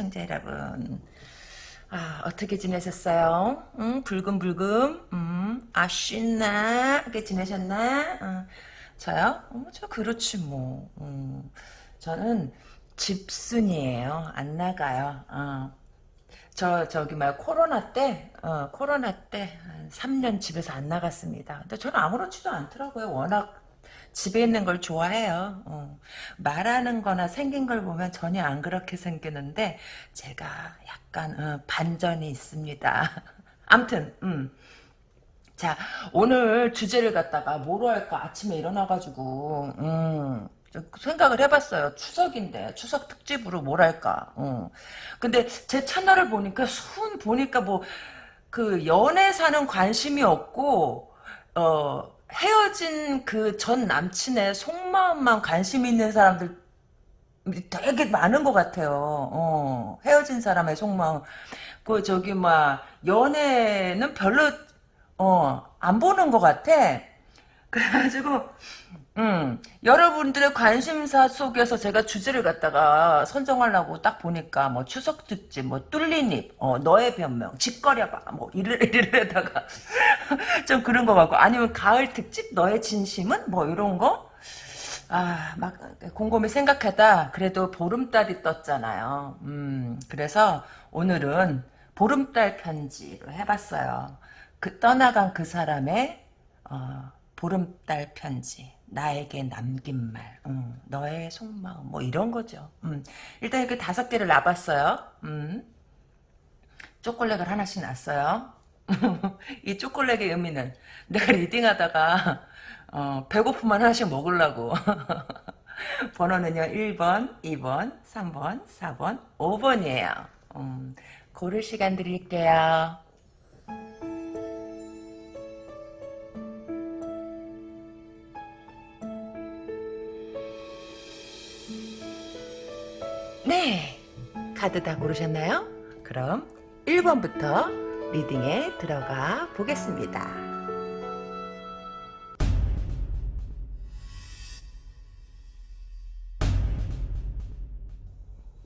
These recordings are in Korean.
시청자 여러분. 아 어떻게 지내셨어요? 응? 불금불금 음 아쉽나게 지내셨나? 어, 저요? 어, 저 그렇지 뭐. 음, 저는 집순이에요. 안 나가요. 어. 저 저기 말 코로나 때 어, 코로나 때한 3년 집에서 안 나갔습니다. 근데 저는 아무렇지도 않더라고요. 워낙 집에 있는 걸 좋아해요. 어. 말하는 거나 생긴 걸 보면 전혀 안 그렇게 생기는데 제가 약간 어, 반전이 있습니다. 암튼 음. 자 오늘 주제를 갖다가 뭐로 할까 아침에 일어나가지고 음, 생각을 해봤어요. 추석인데 추석 특집으로 뭘 할까. 어. 근데 제 채널을 보니까 순 보니까 뭐 그 연애 사는 관심이 없고 어 헤어진 그 전 남친의 속마음만 관심 있는 사람들 되게 많은 것 같아요. 어, 헤어진 사람의 속마음. 그 저기 막 연애는 별로 어, 안 보는 것 같아. 그래가지고 음, 여러분들의 관심사 속에서 제가 주제를 갖다가 선정하려고 딱 보니까 뭐 추석 특집, 뭐 뚫린 입, 어, 너의 변명, 짓거려봐, 뭐 이를 이래다가 좀 그런 거 같고 아니면 가을 특집, 너의 진심은 뭐 이런 거. 아, 막 곰곰이 생각하다 그래도 보름달이 떴잖아요. 음, 그래서 오늘은 보름달 편지로 해봤어요. 그 떠나간 그 사람의 어, 보름달 편지. 나에게 남긴 말, 음, 너의 속마음, 뭐 이런 거죠. 음, 일단 이렇게 다섯 개를 놔봤어요. 음, 초콜릿을 하나씩 놨어요. 이 초콜릿의 의미는 내가 리딩하다가 어, 배고프면 하나씩 먹으려고. 번호는요 1번, 2번, 3번, 4번, 5번이에요. 음, 고를 시간 드릴게요. 네. 카드 다 고르셨나요? 그럼 1번부터 리딩에 들어가 보겠습니다.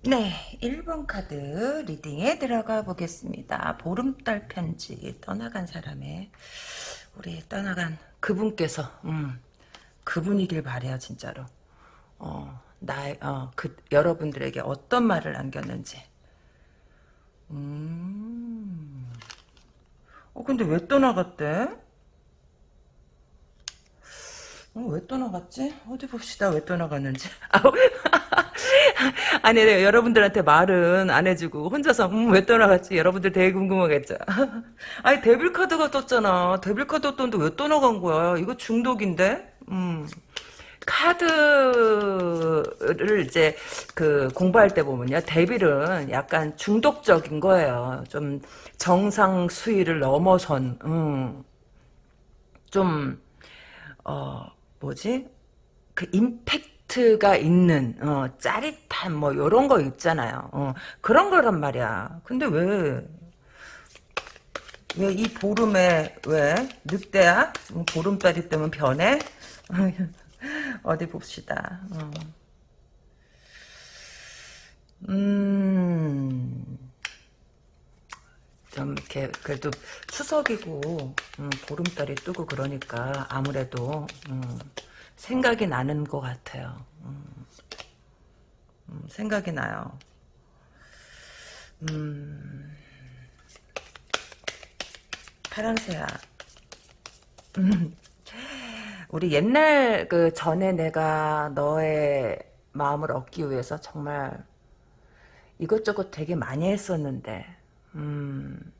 네, 1번 카드 리딩에 들어가 보겠습니다. 보름달 편지 떠나간 사람의 우리 떠나간 그분께서 음, 그분이길 바래요 진짜로. 어, 나, 어, 그, 여러분들에게 어떤 말을 남겼는지. 음. 어, 근데 왜 떠나갔대? 어, 왜 떠나갔지? 어디 봅시다. 왜 떠나갔는지. 아니, 네, 여러분들한테 말은 안 해주고, 혼자서, 음, 왜 떠나갔지? 여러분들 되게 궁금하겠죠? 아니, 데빌 카드가 떴잖아. 데빌 카드 떴는데 왜 떠나간 거야? 이거 중독인데? 음. 카드를 이제 그 공부할 때 보면요. 데빌은 약간 중독적인 거예요. 좀 정상 수위를 넘어선, 음, 좀, 어, 뭐지? 그 임팩트가 있는, 어, 짜릿한 뭐 요런 거 있잖아요. 어, 그런 거란 말이야. 근데 왜, 왜 이 보름에, 왜? 늑대야? 뭐 보름달이 뜨면 변해? 어디 봅시다. 어. 음, 좀 이렇게 그래도 추석이고 음, 보름달이 뜨고 그러니까 아무래도 음, 생각이 나는 것 같아요. 음, 음 생각이 나요. 음, 파란새야. 음, 우리 옛날 그 전에 내가 너의 마음을 얻기 위해서 정말 이것저것 되게 많이 했었는데 음,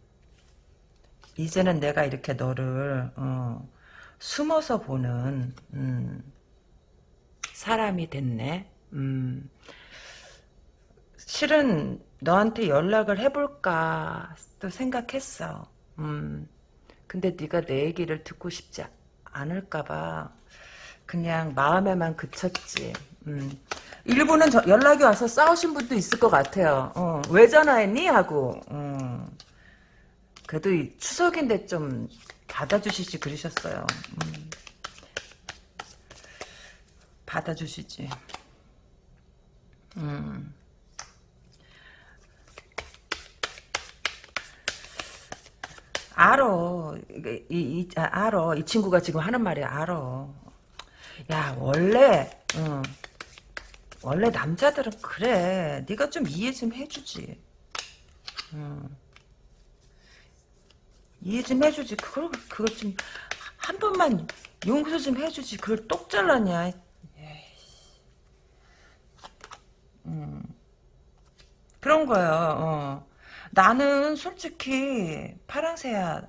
이제는 내가 이렇게 너를 어, 숨어서 보는 음, 사람이 됐네. 음, 실은 너한테 연락을 해볼까 또 생각했어. 음, 근데 네가 내 얘기를 듣고 싶지 않을까봐 그냥 마음에만 그쳤지. 음. 일부는 저, 연락이 와서 싸우신 분도 있을 것 같아요. 어, 왜 전화했니? 하고. 어. 그래도 추석인데 좀 받아주시지 그러셨어요. 음. 받아주시지. 음. 알어. 이, 이, 아, 알어. 이 친구가 지금 하는 말이 알어. 야, 원래, 응. 원래 남자들은 그래. 네가 좀 이해 좀 해주지. 응. 이해 좀 해주지. 그걸, 그걸 좀, 한 번만 용서 좀 해주지. 그걸 똑 잘랐냐. 음. 그런 거예요. 어. 나는 솔직히 파랑새야.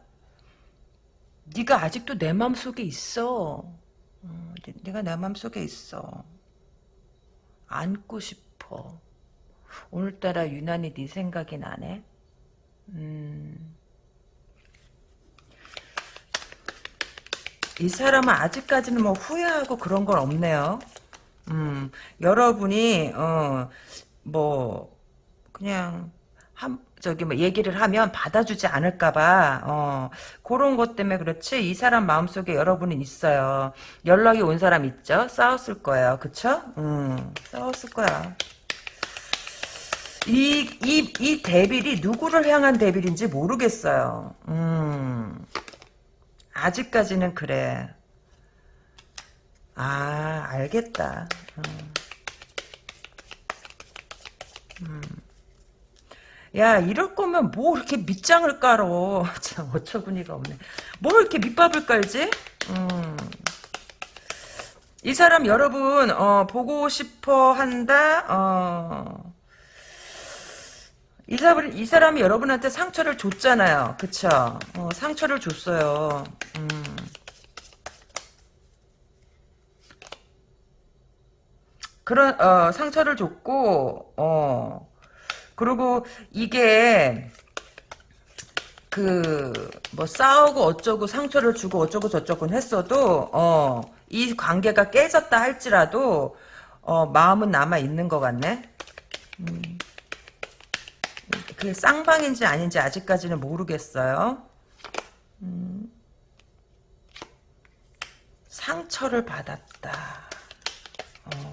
네가 아직도 내 마음속에 있어. 어, 네- 네가 내 마음속에 있어. 안고 싶어. 오늘따라 유난히 네 생각이 나네. 음. 이 사람은 아직까지는 뭐 후회하고 그런 건 없네요. 음, 여러분이 어 뭐 그냥 한 저기 뭐 얘기를 하면 받아주지 않을까봐 어 그런 것 때문에 그렇지 이 사람 마음속에 여러분은 있어요. 연락이 온 사람 있죠? 싸웠을 거예요, 그쵸? 음, 싸웠을 거야. 이, 이, 이 데빌이 누구를 향한 데빌인지 모르겠어요. 음, 아직까지는 그래. 아, 알겠다. 음. 야, 이럴 거면 뭐 이렇게 밑장을 깔어. 참, 어처구니가 없네. 뭘 이렇게 밑밥을 깔지? 음. 이 사람 여러분, 어, 보고 싶어 한다? 어. 이 사람, 이 사람이 여러분한테 상처를 줬잖아요. 그쵸? 어, 상처를 줬어요. 음. 그런 어, 상처를 줬고 어 그리고 이게 그 뭐 싸우고 어쩌고 상처를 주고 어쩌고 저쩌고 했어도 어 이 관계가 깨졌다 할지라도 어 마음은 남아 있는 것 같네. 음. 그게 쌍방인지 아닌지 아직까지는 모르겠어요. 음. 상처를 받았다. 어.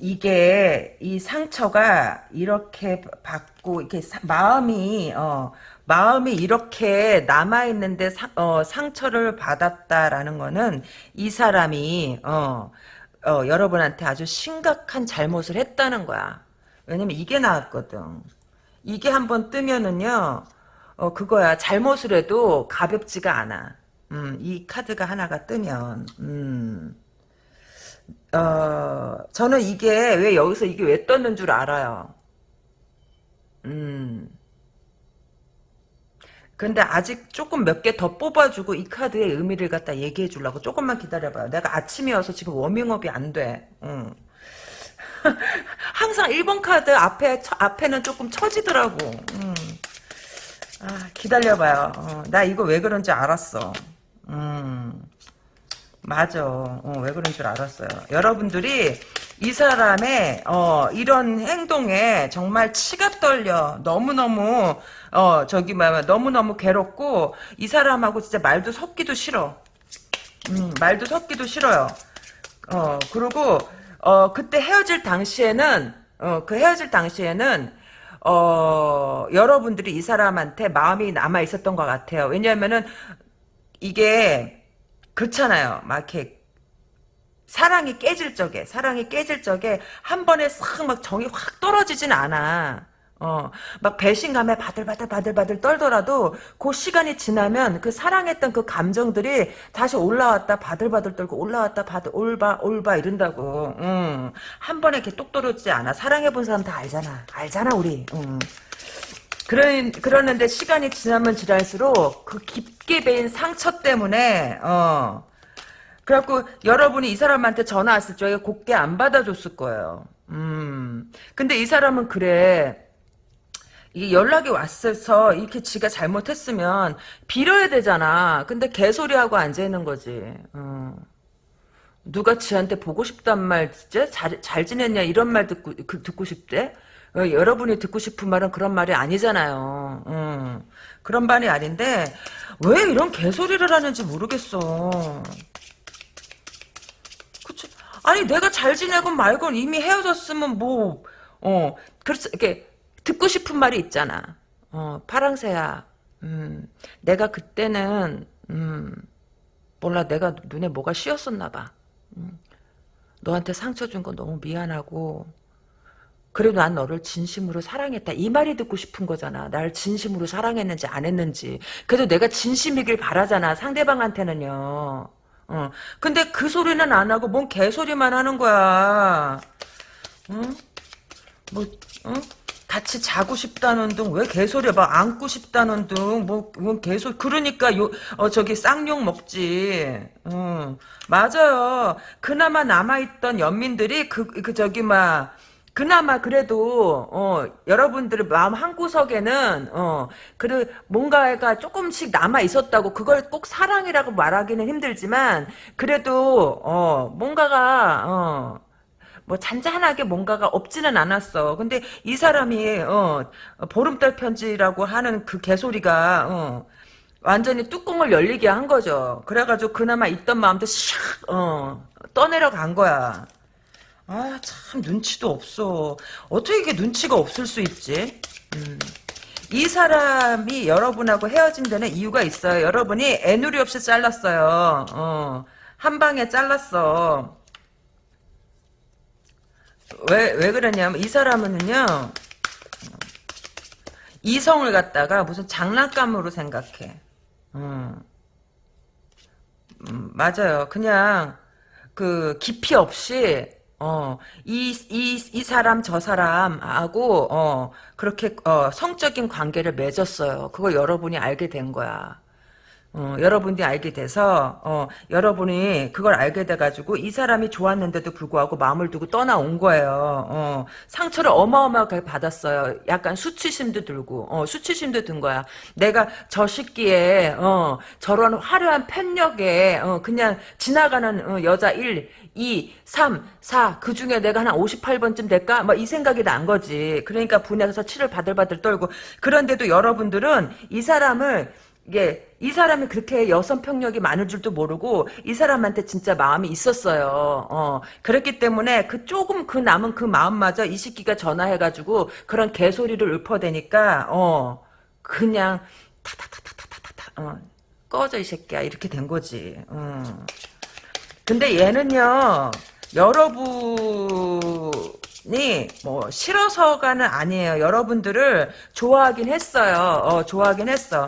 이게 이 상처가 이렇게 받고 이렇게 사- 마음이 어 마음이 이렇게 남아 있는데 어, 상처를 받았다라는 거는 이 사람이 어, 어 여러분한테 아주 심각한 잘못을 했다는 거야. 왜냐면 이게 나왔거든. 이게 한번 뜨면은요. 어 그거야. 잘못을 해도 가볍지가 않아. 음, 이 카드가 하나가 뜨면 음. 어, 저는 이게 왜 여기서 이게 왜 떴는 줄 알아요. 음. 근데 아직 조금 몇 개 더 뽑아주고 이 카드의 의미를 갖다 얘기해 주려고 조금만 기다려봐요. 내가 아침이어서 지금 워밍업이 안 돼. 음. 항상 1번 카드 앞에, 처- 앞에는 조금 처지더라고. 음. 아, 기다려봐요. 어, 나 이거 왜 그런지 알았어. 음. 맞아. 어, 왜 그런 줄 알았어요. 여러분들이 이 사람의 어, 이런 행동에 정말 치가 떨려. 너무너무 어, 저기 뭐야 너무너무 괴롭고 이 사람하고 진짜 말도 섞기도 싫어. 음, 말도 섞기도 싫어요. 어, 그리고 어, 그때 헤어질 당시에는 어, 그 헤어질 당시에는 어, 여러분들이 이 사람한테 마음이 남아 있었던 것 같아요. 왜냐하면은 이게 그렇잖아요. 막 이렇게 사랑이 깨질 적에 사랑이 깨질 적에 한 번에 싹 막 정이 확 떨어지진 않아. 어, 막 배신감에 바들바들 바들바들 떨더라도 그 시간이 지나면 그 사랑했던 그 감정들이 다시 올라왔다 바들바들 떨고 올라왔다 바들 올바 올바 이런다고. 음. 한 번에 이렇게 똑 떨어지지 않아. 사랑해 본 사람 다 알잖아. 알잖아 우리. 음. 그런 그러는데 시간이 지나면 지날수록 그 깊게 베인 상처 때문에 어 그래갖고 여러분이 이 사람한테 전화 왔을 적에 곱게 안 받아줬을 거예요. 음 근데 이 사람은 그래 이게 연락이 왔어서 이렇게 지가 잘못했으면 빌어야 되잖아. 근데 개소리하고 앉아 있는 거지. 어. 누가 지한테 보고 싶단 말 진짜 잘, 잘 지냈냐 이런 말 듣고 그, 듣고 싶대? 어, 여러분이 듣고 싶은 말은 그런 말이 아니잖아요. 음, 그런 말이 아닌데 왜 이런 개소리를 하는지 모르겠어. 그치? 아니 내가 잘 지내건 말건 이미 헤어졌으면 뭐 어, 그렇지 이렇게 듣고 싶은 말이 있잖아. 어, 파랑새야. 음, 내가 그때는 음, 몰라 내가 눈에 뭐가 씌었었나 봐. 음, 너한테 상처 준거 너무 미안하고 그래도 난 너를 진심으로 사랑했다. 이 말이 듣고 싶은 거잖아. 날 진심으로 사랑했는지 안 했는지. 그래도 내가 진심이길 바라잖아. 상대방한테는요. 어. 근데 그 소리는 안 하고 뭔 개소리만 하는 거야. 응? 뭐, 응? 같이 자고 싶다는 둥, 왜 개소리야? 막 안고 싶다는 둥, 뭐, 뭐 개소, 그러니까 요, 어, 저기 쌍욕 먹지. 응. 맞아요. 그나마 남아있던 연민들이 그, 그, 저기, 막, 그나마 그래도 어 여러분들의 마음 한 구석에는 어 그래 뭔가가 조금씩 남아 있었다고 그걸 꼭 사랑이라고 말하기는 힘들지만 그래도 어 뭔가가 어뭐 잔잔하게 뭔가가 없지는 않았어. 근데 이 사람이 어 보름달 편지라고 하는 그 개소리가 어 완전히 뚜껑을 열리게 한 거죠. 그래가지고 그나마 있던 마음도 샥어 떠내려 간 거야. 아, 참, 눈치도 없어. 어떻게 이게 눈치가 없을 수 있지? 음. 이 사람이 여러분하고 헤어진 데는 이유가 있어요. 여러분이 애누리 없이 잘랐어요. 어, 한 방에 잘랐어. 왜, 왜 그러냐면, 이 사람은요, 이성을 갖다가 무슨 장난감으로 생각해. 음. 음, 맞아요. 그냥, 그, 깊이 없이, 어, 이, 이, 이 사람, 저 사람하고, 어, 그렇게, 어, 성적인 관계를 맺었어요. 그걸 여러분이 알게 된 거야. 어, 여러분들이 알게 돼서 어, 여러분이 그걸 알게 돼가지고 이 사람이 좋았는데도 불구하고 마음을 두고 떠나온 거예요. 어, 상처를 어마어마하게 받았어요. 약간 수치심도 들고 어, 수치심도 든 거야. 내가 저 시기에 어, 저런 화려한 편력에 어, 그냥 지나가는 어, 여자 1, 2, 3, 4, 그 중에 내가 한 58번쯤 될까? 뭐 이 생각이 난 거지. 그러니까 분해서 치를 바들바들 떨고. 그런데도 여러분들은 이 사람을 이게 이 사람이 그렇게 여성 평력이 많을 줄도 모르고 이 사람한테 진짜 마음이 있었어요. 어, 그렇기 때문에 그 조금 그 남은 그 마음마저 이 새끼가 전화해가지고 그런 개소리를 읊어대니까 어 그냥 타타타타타타타 어, 꺼져 이 새끼야 이렇게 된 거지. 어. 근데 얘는요 여러분이 뭐 싫어서가는 아니에요. 여러분들을 좋아하긴 했어요. 어, 좋아하긴 했어.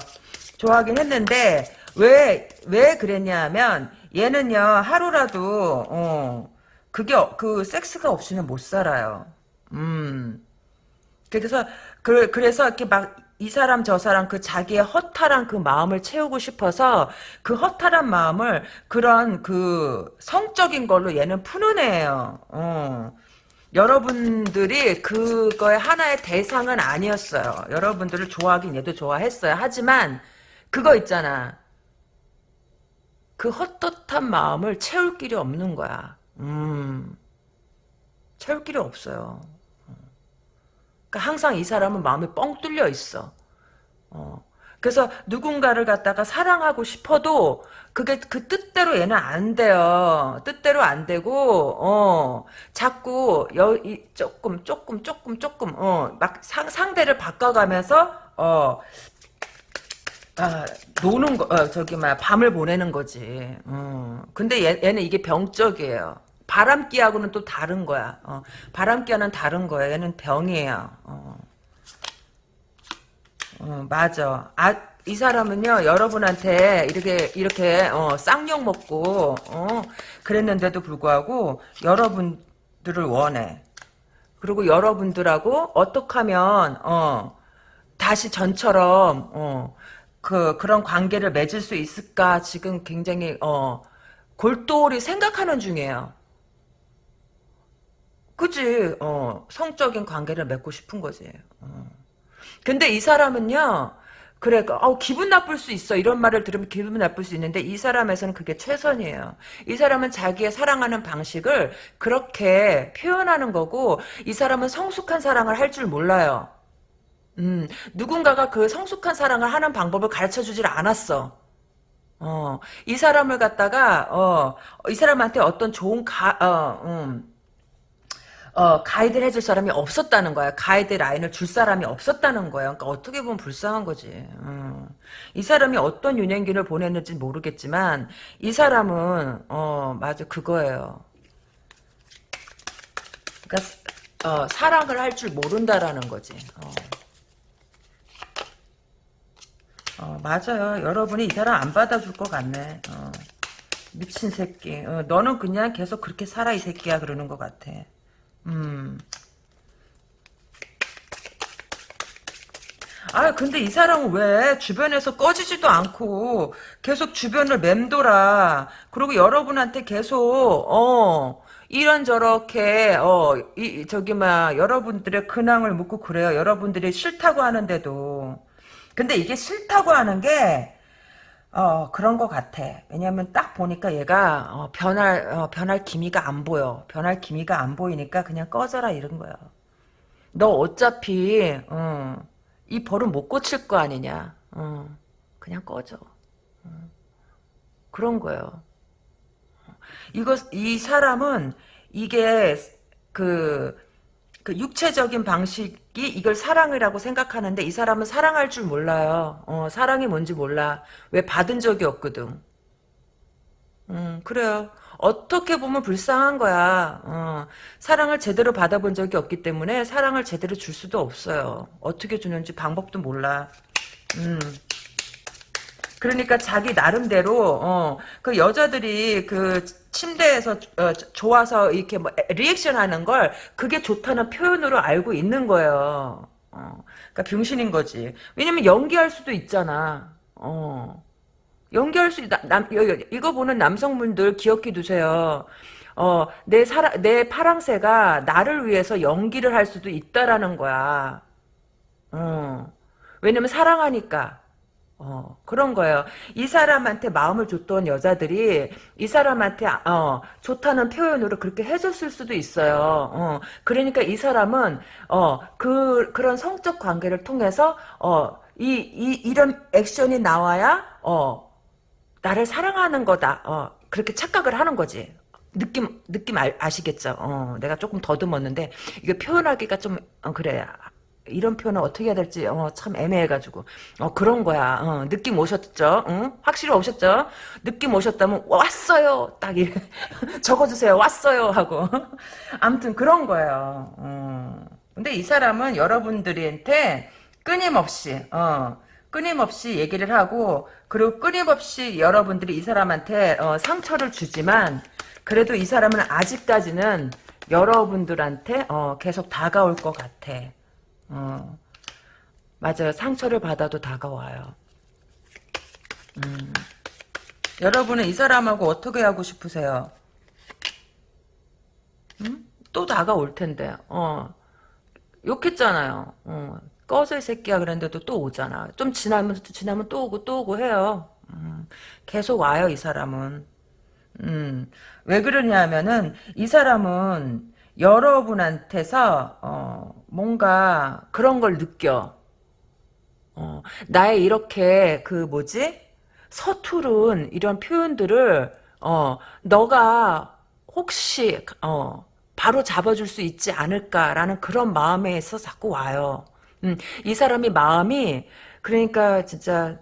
좋아하긴 했는데 왜왜 그랬냐면 얘는요 하루라도 어 그게 그 섹스가 없이는 못 살아요. 음 그래서 그 그래서 이렇게 막 이 사람 저 사람 그 자기의 허탈한 그 마음을 채우고 싶어서 그 허탈한 마음을 그런 그 성적인 걸로 얘는 푸는 애예요. 어. 여러분들이 그거의 하나의 대상은 아니었어요. 여러분들을 좋아하긴 얘도 좋아했어요. 하지만 그거 있잖아. 그 헛헛한 마음을 채울 길이 없는 거야. 음, 채울 길이 없어요. 그러니까 항상 이 사람은 마음이 뻥 뚫려 있어. 어. 그래서 누군가를 갖다가 사랑하고 싶어도 그게 그 뜻대로 얘는 안 돼요. 뜻대로 안 되고 어 자꾸 여 이, 조금 조금 조금 조금 어막 상대를 바꿔가면서 어 아, 노는 거, 어, 저기, 막, 밤을 보내는 거지. 어. 근데 얘, 얘는 이게 병적이에요. 바람기하고는 또 다른 거야. 어. 바람기와는 다른 거야. 얘는 병이에요. 어. 어, 맞아. 아, 이 사람은요, 여러분한테 이렇게, 이렇게, 어, 쌍욕 먹고, 어, 그랬는데도 불구하고, 여러분들을 원해. 그리고 여러분들하고 어떻게 하면, 어, 다시 전처럼, 어, 그 그런 관계를 맺을 수 있을까 지금 굉장히 어 골똘히 생각하는 중이에요. 그지? 어 성적인 관계를 맺고 싶은 거지. 어. 근데 이 사람은요. 그래, 어, 기분 나쁠 수 있어. 이런 말을 들으면 기분 나쁠 수 있는데, 이 사람에서는 그게 최선이에요. 이 사람은 자기의 사랑하는 방식을 그렇게 표현하는 거고, 이 사람은 성숙한 사랑을 할 줄 몰라요. 음, 누군가가 그 성숙한 사랑을 하는 방법을 가르쳐 주질 않았어. 어, 이 사람을 갖다가, 어, 이 사람한테 어떤 좋은 가, 어, 음, 어, 가이드를 해줄 사람이 없었다는 거야. 가이드 라인을 줄 사람이 없었다는 거야. 그러니까 어떻게 보면 불쌍한 거지. 음. 이 사람이 어떤 유년기를 보냈는지 모르겠지만 이 사람은 어 맞아 그거예요. 그러니까 어, 사랑을 할 줄 모른다라는 거지. 어. 어, 맞아요. 여러분이 이 사람 안 받아줄 것 같네. 어. 미친 새끼. 어, 너는 그냥 계속 그렇게 살아 이 새끼야 그러는 것 같아. 음. 아 근데 이 사람은 왜 주변에서 꺼지지도 않고 계속 주변을 맴돌아. 그리고 여러분한테 계속 어 이런저렇게 어 이 저기 막 여러분들의 근황을 묻고 그래요. 여러분들이 싫다고 하는데도. 근데 이게 싫다고 하는 게 어, 그런 것 같아. 왜냐면 딱 보니까 얘가, 어, 변할, 어, 변할 기미가 안 보여. 변할 기미가 안 보이니까 그냥 꺼져라 이런 거야. 너 어차피, 어, 이 벌은 못 고칠 거 아니냐. 어, 그냥 꺼져. 어, 그런 거예요. 이거, 이 사람은 이게, 그, 그 육체적인 방식이 이걸 사랑이라고 생각하는데 이 사람은 사랑할 줄 몰라요. 어, 사랑이 뭔지 몰라. 왜 받은 적이 없거든. 음, 그래요. 어떻게 보면 불쌍한 거야. 어, 사랑을 제대로 받아본 적이 없기 때문에 사랑을 제대로 줄 수도 없어요. 어떻게 주는지 방법도 몰라. 음. 그러니까 자기 나름대로 어, 그 여자들이 그 침대에서 어, 좋아서 이렇게 뭐 리액션 하는 걸 그게 좋다는 표현으로 알고 있는 거예요. 어, 그러니까 병신인 거지. 왜냐면 연기할 수도 있잖아. 어. 연기할 수, 남, 남, 이거 보는 남성분들 기억해 두세요. 어, 내 사라, 내 파랑새가 나를 위해서 연기를 할 수도 있다라는 거야. 어. 왜냐면 사랑하니까. 어, 그런 거예요. 이 사람한테 마음을 줬던 여자들이 이 사람한테 어, 좋다는 표현으로 그렇게 해줬을 수도 있어요. 어, 그러니까 이 사람은 어, 그 그런 성적 관계를 통해서 어, 이, 이 이런 액션이 나와야 어, 나를 사랑하는 거다. 어, 그렇게 착각을 하는 거지. 느낌 느낌 아, 아시겠죠? 어, 내가 조금 더듬었는데 이게 표현하기가 좀 어, 그래 이런 표현을 어떻게 해야 될지 어, 참 애매해가지고 어, 그런 거야. 어, 느낌 오셨죠? 응? 확실히 오셨죠? 느낌 오셨다면 왔어요. 딱 이래 적어주세요. 왔어요 하고 아무튼 그런 거예요. 어. 근데 이 사람은 여러분들한테 끊임없이 어, 끊임없이 얘기를 하고 그리고 끊임없이 여러분들이 이 사람한테 어, 상처를 주지만 그래도 이 사람은 아직까지는 여러분들한테 어, 계속 다가올 것 같아. 어, 맞아요. 상처를 받아도 다가와요. 음. 여러분은 이 사람하고 어떻게 하고 싶으세요? 음? 또 다가올 텐데. 어. 욕했잖아요. 어. 꺼져 이 새끼야 그랬는데도 또 오잖아. 좀 지나면 지나면 또 오고 또 오고 해요. 음. 계속 와요 이 사람은. 음. 왜 그러냐면은 이 사람은 여러분한테서 어, 뭔가 그런 걸 느껴. 어, 나의 이렇게 그 뭐지? 서투른 이런 표현들을 어, 너가 혹시 어, 바로 잡아줄 수 있지 않을까라는 그런 마음에서 자꾸 와요. 음, 이 사람이 마음이 그러니까 진짜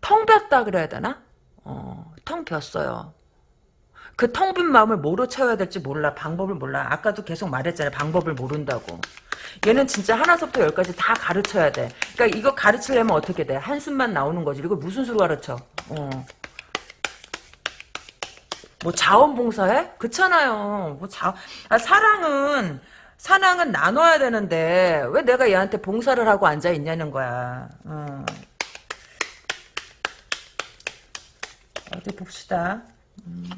텅 ቢ었다 그래야 되나? 어, 텅 비었어요. 그 텅 빈 마음을 뭐로 채워야 될지 몰라. 방법을 몰라. 아까도 계속 말했잖아요. 방법을 모른다고. 얘는 진짜 하나서부터 열까지 다 가르쳐야 돼. 그러니까 이거 가르치려면 어떻게 돼? 한숨만 나오는 거지. 이거 무슨 수로 가르쳐? 어. 뭐 자원봉사해? 그렇잖아요. 뭐 자, 아, 사랑은 사랑은 나눠야 되는데 왜 내가 얘한테 봉사를 하고 앉아 있냐는 거야. 어. 어디 봅시다. 음.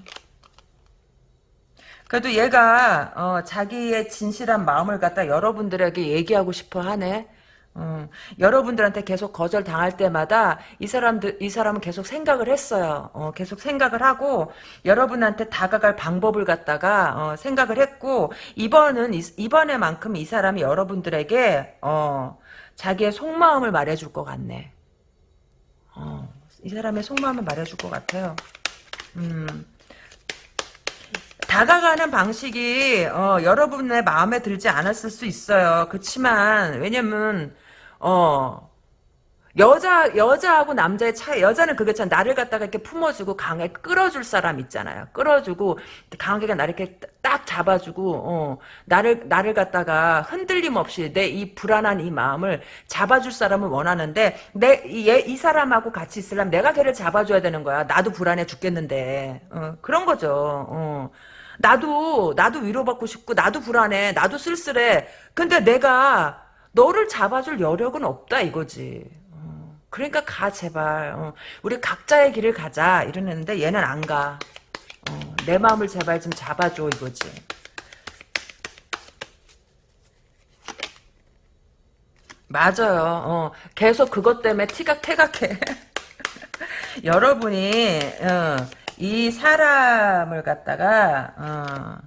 그래도 얘가 어, 자기의 진실한 마음을 갖다 여러분들에게 얘기하고 싶어 하네. 음, 여러분들한테 계속 거절 당할 때마다 이 사람들 이 사람은 계속 생각을 했어요. 어, 계속 생각을 하고 여러분한테 다가갈 방법을 갖다가 어, 생각을 했고 이번은 이, 번에만큼 이 사람이 여러분들에게 어, 자기의 속마음을 말해줄 것 같네. 어, 이 사람의 속마음을 말해줄 것 같아요. 음. 다가가는 방식이 어, 여러분의 마음에 들지 않았을 수 있어요. 그렇지만 왜냐면 어 여자 여자하고 남자의 차이 여자는 그게 참 나를 갖다가 이렇게 품어주고 강하게 끌어줄 사람 있잖아요. 끌어주고 강하게 나를 이렇게 딱 잡아주고 어, 나를 나를 갖다가 흔들림 없이 내 이 불안한 이 마음을 잡아줄 사람을 원하는데 내이 이 사람하고 같이 있으려면 내가 걔를 잡아줘야 되는 거야. 나도 불안해 죽겠는데 어, 그런 거죠. 어. 나도 나도 위로받고 싶고 나도 불안해. 나도 쓸쓸해. 근데 내가 너를 잡아줄 여력은 없다 이거지. 그러니까 가 제발 어, 우리 각자의 길을 가자 이러는데 얘는 안 가. 어, 내 마음을 제발 좀 잡아줘 이거지. 맞아요. 어, 계속 그것 때문에 티각태각해. 여러분이 어, 이 사람을 갖다가 어,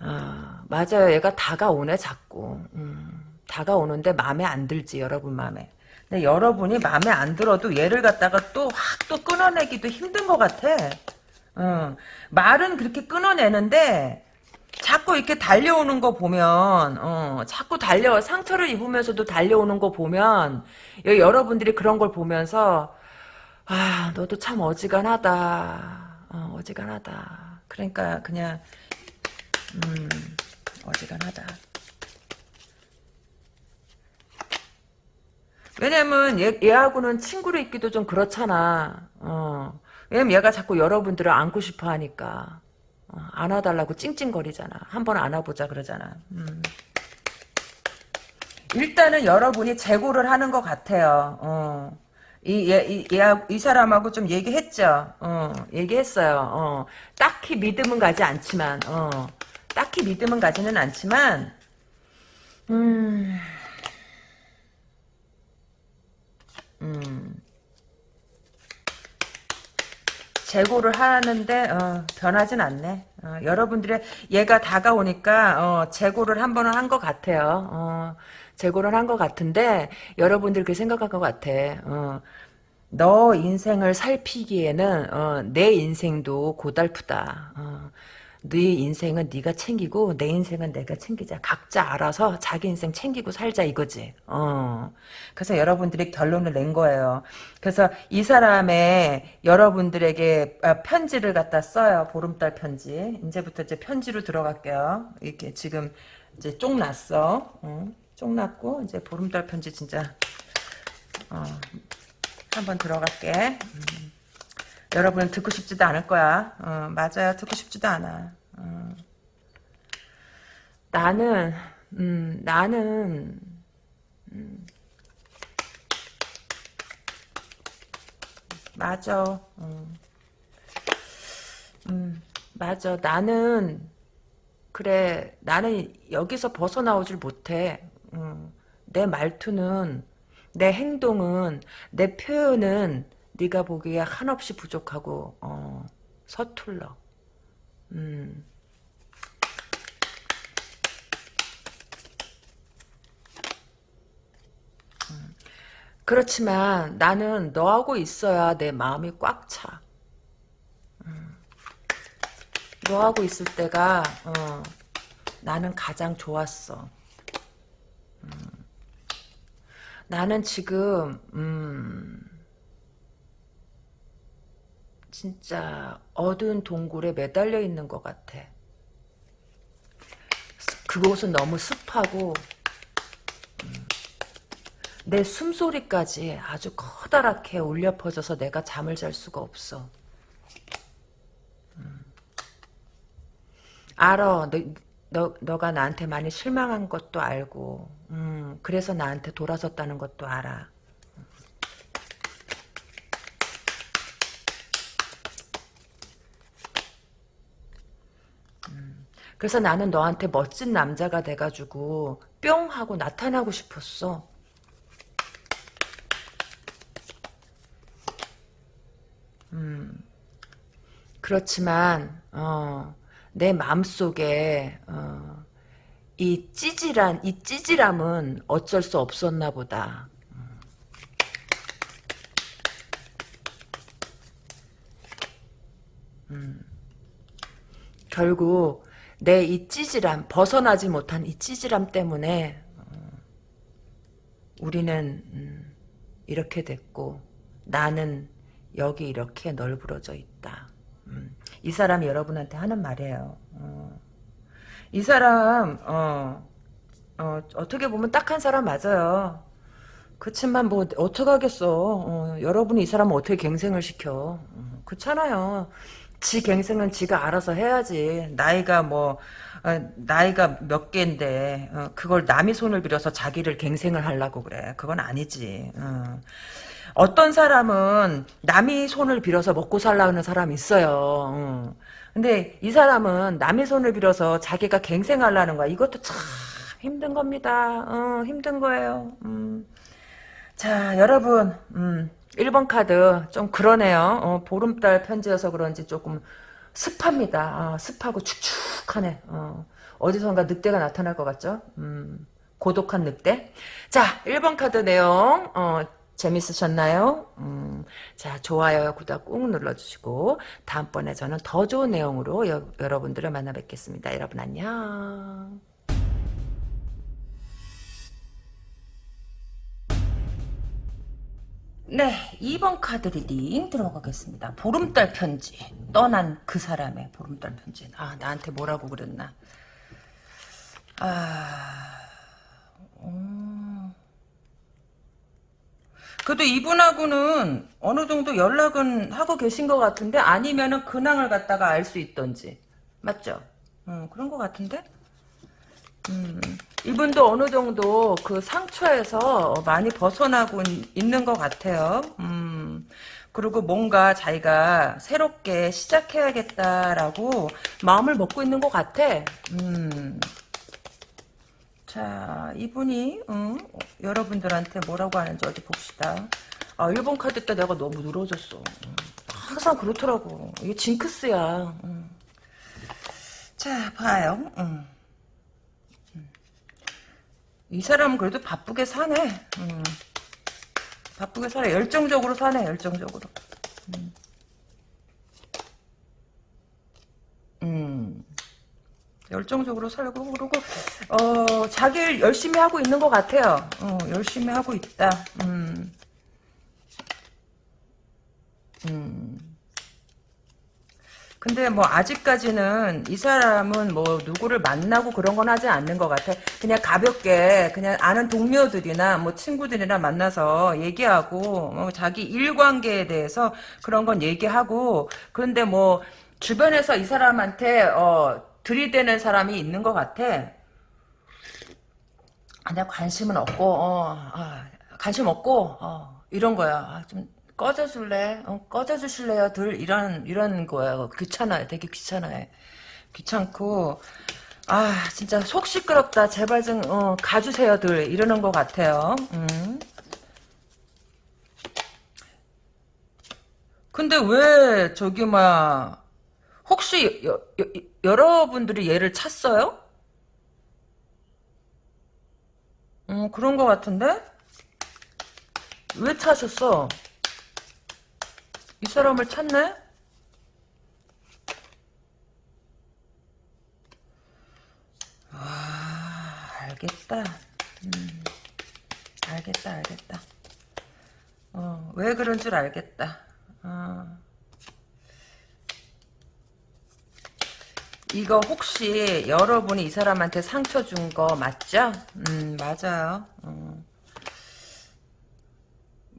어, 맞아요. 얘가 다가오네 자꾸. 음. 다가오는데 마음에 안 들지 여러분 마음에. 근데 여러분이 마음에 안 들어도 얘를 갖다가 또 확또 끊어내기도 힘든 것 같아. 어, 말은 그렇게 끊어내는데 자꾸 이렇게 달려오는 거 보면 어, 자꾸 달려 상처를 입으면서도 달려오는 거 보면 여러분들이 그런 걸 보면서 아 너도 참 어지간하다 어, 어지간하다 그러니까 그냥 음 어지간하다 왜냐면 얘, 얘하고는 친구로 있기도 좀 그렇잖아. 어. 왜냐면 얘가 자꾸 여러분들을 안고 싶어 하니까. 어, 안아달라고 찡찡거리잖아. 한번 안아보자 그러잖아. 음. 일단은 여러분이 재고를 하는 것 같아요. 어. 이, 얘, 이, 얘, 이 사람하고 좀 얘기했죠. 어, 얘기했어요. 어. 딱히 믿음은 가지 않지만, 어. 딱히 믿음은 가지는 않지만, 음. 음. 재고를 하는데 어, 변하진 않네. 어, 여러분들의 얘가 다가오니까 어, 재고를 한 번은 한 것 같아요. 어, 재고를 한 것 같은데 여러분들 그 생각한 것 같아. 어, 너 인생을 살피기에는 어, 내 인생도 고달프다. 어, 네 인생은 네가 챙기고 내 인생은 내가 챙기자. 각자 알아서 자기 인생 챙기고 살자 이거지. 어. 그래서 여러분들이 결론을 낸 거예요. 그래서 이 사람의 여러분들에게 아, 편지를 갖다 써요. 보름달 편지. 이제부터 이제 편지로 들어갈게요. 이렇게 지금 이제 쪽 났어. 어. 쪽 났고 이제 보름달 편지 진짜 어. 한번 들어갈게. 음. 여러분은 듣고 싶지도 않을 거야. 어, 맞아요. 듣고 싶지도 않아. 어. 나는 음, 나는 음, 맞아. 어. 음, 맞아. 나는 그래. 나는 여기서 벗어나오질 못해. 음, 내 말투는 내 행동은 내 표현은 네가 보기에 한없이 부족하고 어, 서툴러. 음. 음. 그렇지만 나는 너하고 있어야 내 마음이 꽉 차. 음. 너하고 있을 때가 어, 나는 가장 좋았어. 음. 나는 지금 음, 진짜 어두운 동굴에 매달려 있는 것 같아. 그곳은 너무 습하고 음, 내 숨소리까지 아주 커다랗게 울려 퍼져서 내가 잠을 잘 수가 없어. 음. 알아. 너, 너, 너가 나한테 많이 실망한 것도 알고 음, 그래서 나한테 돌아섰다는 것도 알아. 그래서 나는 너한테 멋진 남자가 돼가지고 뿅 하고 나타나고 싶었어. 음, 그렇지만 어, 내 마음속에 어, 이 찌질한 이 찌질함은 어쩔 수 없었나 보다. 음. 결국 내 이 찌질함 벗어나지 못한 이 찌질함 때문에 어, 우리는 음, 이렇게 됐고 나는 여기 이렇게 널브러져 있다. 음, 이 사람이 여러분한테 하는 말이에요. 어, 이 사람 어, 어, 어떻게 보면 딱한 사람 맞아요. 그치만 뭐 어떡하겠어. 어, 여러분이 이 사람을 어떻게 갱생을 시켜. 어, 그렇잖아요. 지 갱생은 지가 알아서 해야지. 나이가 뭐 어, 나이가 몇 개인데 어, 그걸 남의 손을 빌어서 자기를 갱생을 하려고 그래. 그건 아니지. 어. 어떤 사람은 남의 손을 빌어서 먹고 살라는 사람이 있어요. 어. 근데 이 사람은 남의 손을 빌어서 자기가 갱생하려는 거야. 이것도 참 힘든 겁니다. 어, 힘든 거예요. 음. 자, 여러분, 음, 1번 카드 좀 그러네요. 어, 보름달 편지여서 그런지 조금 습합니다. 아, 습하고 축축하네. 어, 어디선가 늑대가 나타날 것 같죠? 음, 고독한 늑대. 자, 1번 카드 내용, 어, 재밌으셨나요? 음, 자, 좋아요, 구독 꾹 눌러주시고, 다음번에 저는 더 좋은 내용으로 여, 여러분들을 만나 뵙겠습니다. 여러분 안녕. 네, 2번 카드 reading 들어가겠습니다. 보름달 편지. 떠난 그 사람의 보름달 편지. 아, 나한테 뭐라고 그랬나. 아, 음. 그래도 이분하고는 어느 정도 연락은 하고 계신 것 같은데 아니면은 근황을 갖다가 알 수 있던지. 맞죠? 음, 그런 것 같은데? 음, 이분도 어느 정도 그 상처에서 많이 벗어나고 있는 것 같아요. 음, 그리고 뭔가 자기가 새롭게 시작해야겠다라고 마음을 먹고 있는 것 같아. 음. 자, 이분이 음, 여러분들한테 뭐라고 하는지 어디 봅시다. 아, 1번 카드 때 내가 너무 늘어졌어. 음, 항상 그렇더라고. 이게 징크스야. 음. 자, 봐요. 음. 이 사람은 그래도 바쁘게 사네. 음. 바쁘게 살아. 열정적으로 사네. 열정적으로. 음. 음. 열정적으로 살고 그러고 어 자기를 열심히 하고 있는 것 같아요. 어, 열심히 하고 있다. 음. 음. 근데 뭐 아직까지는 이 사람은 뭐 누구를 만나고 그런 건 하지 않는 것 같아. 그냥 가볍게 그냥 아는 동료들이나 뭐 친구들이나 만나서 얘기하고 뭐 자기 일관계에 대해서 그런 건 얘기하고 그런데 뭐 주변에서 이 사람한테 어 들이대는 사람이 있는 것 같아. 그냥 관심은 없고 어, 아, 관심 없고 어, 이런 거야. 아, 좀 꺼져줄래? 어, 꺼져주실래요? 들 이런 이런 거예요. 귀찮아요. 되게 귀찮아요. 귀찮고 아 진짜 속 시끄럽다. 제발 좀 어, 가주세요 들 이러는 것 같아요. 음. 근데 왜 저기 막 혹시 여, 여, 여러분들이 얘를 찾어요? 음 그런 것 같은데 왜 찾으셨어? 이 사람을 찾네? 아, 알겠다. 음, 알겠다, 알겠다. 어, 왜 그런 줄 알겠다. 어. 이거 혹시 여러분이 이 사람한테 상처 준 거 맞죠? 음, 맞아요. 어.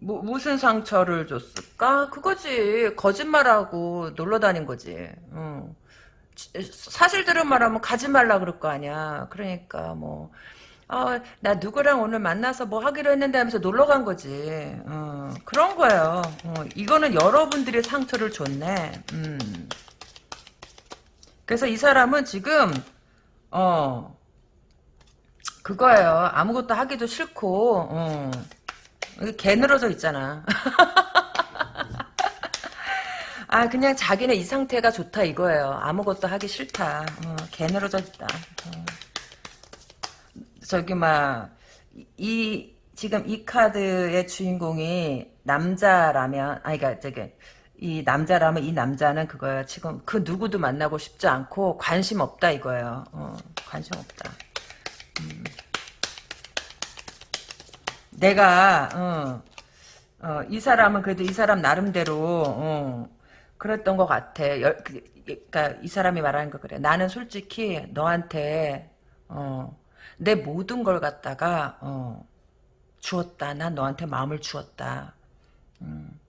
뭐, 무슨 상처를 줬을까? 그거지. 거짓말하고 놀러 다닌 거지. 어. 사실대로 말하면 가지 말라 그럴 거 아니야. 그러니까 뭐, 어, 나 누구랑 오늘 만나서 뭐 하기로 했는데 하면서 놀러 간 거지. 어, 그런 거예요. 어, 이거는 여러분들이 상처를 줬네. 음. 그래서 이 사람은 지금, 어, 그거예요. 아무것도 하기도 싫고, 어. 개 늘어져 있잖아. 아 그냥 자기는 이 상태가 좋다 이거예요. 아무것도 하기 싫다. 어, 개 늘어져 있다. 어. 저기 막 이 지금 이 카드의 주인공이 남자라면 아니 그니까 저기 이 남자라면 이 남자는 그거야. 지금 그 누구도 만나고 싶지 않고 관심 없다 이거예요. 어, 관심 없다. 음. 내가 어, 어, 이 사람은 그래도 이 사람 나름대로 어, 그랬던 것 같아. 열, 그, 그러니까 이 사람이 말하는 거 그래. 나는 솔직히 너한테 어, 내 모든 걸 갖다가 어, 주었다. 난 너한테 마음을 주었다. 음.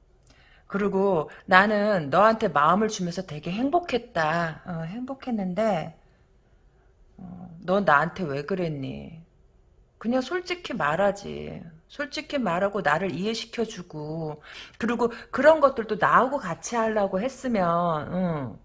그리고 나는 너한테 마음을 주면서 되게 행복했다. 어, 행복했는데 어, 너 나한테 왜 그랬니? 그냥 솔직히 말하지. 솔직히 말하고 나를 이해시켜주고 그리고 그런 것들도 나하고 같이 하려고 했으면 응.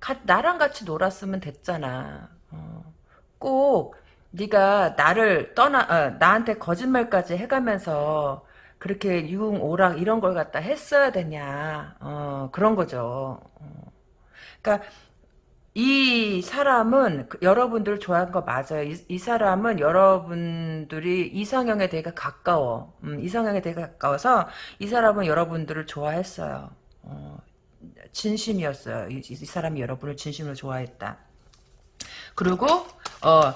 가, 나랑 같이 놀았으면 됐잖아. 어. 꼭 네가 나를 떠나 어, 나한테 거짓말까지 해가면서 그렇게 유흥 오락 이런 걸 갖다 했어야 되냐 어, 그런 거죠. 어. 그러니까 이 사람은 그 여러분들 좋아하는 거 맞아요. 이, 이, 사람은 여러분들이 이상형에 되게 가까워. 음, 이상형에 되게 가까워서 이 사람은 여러분들을 좋아했어요. 어, 진심이었어요. 이, 이, 사람이 여러분을 진심으로 좋아했다. 그리고 어,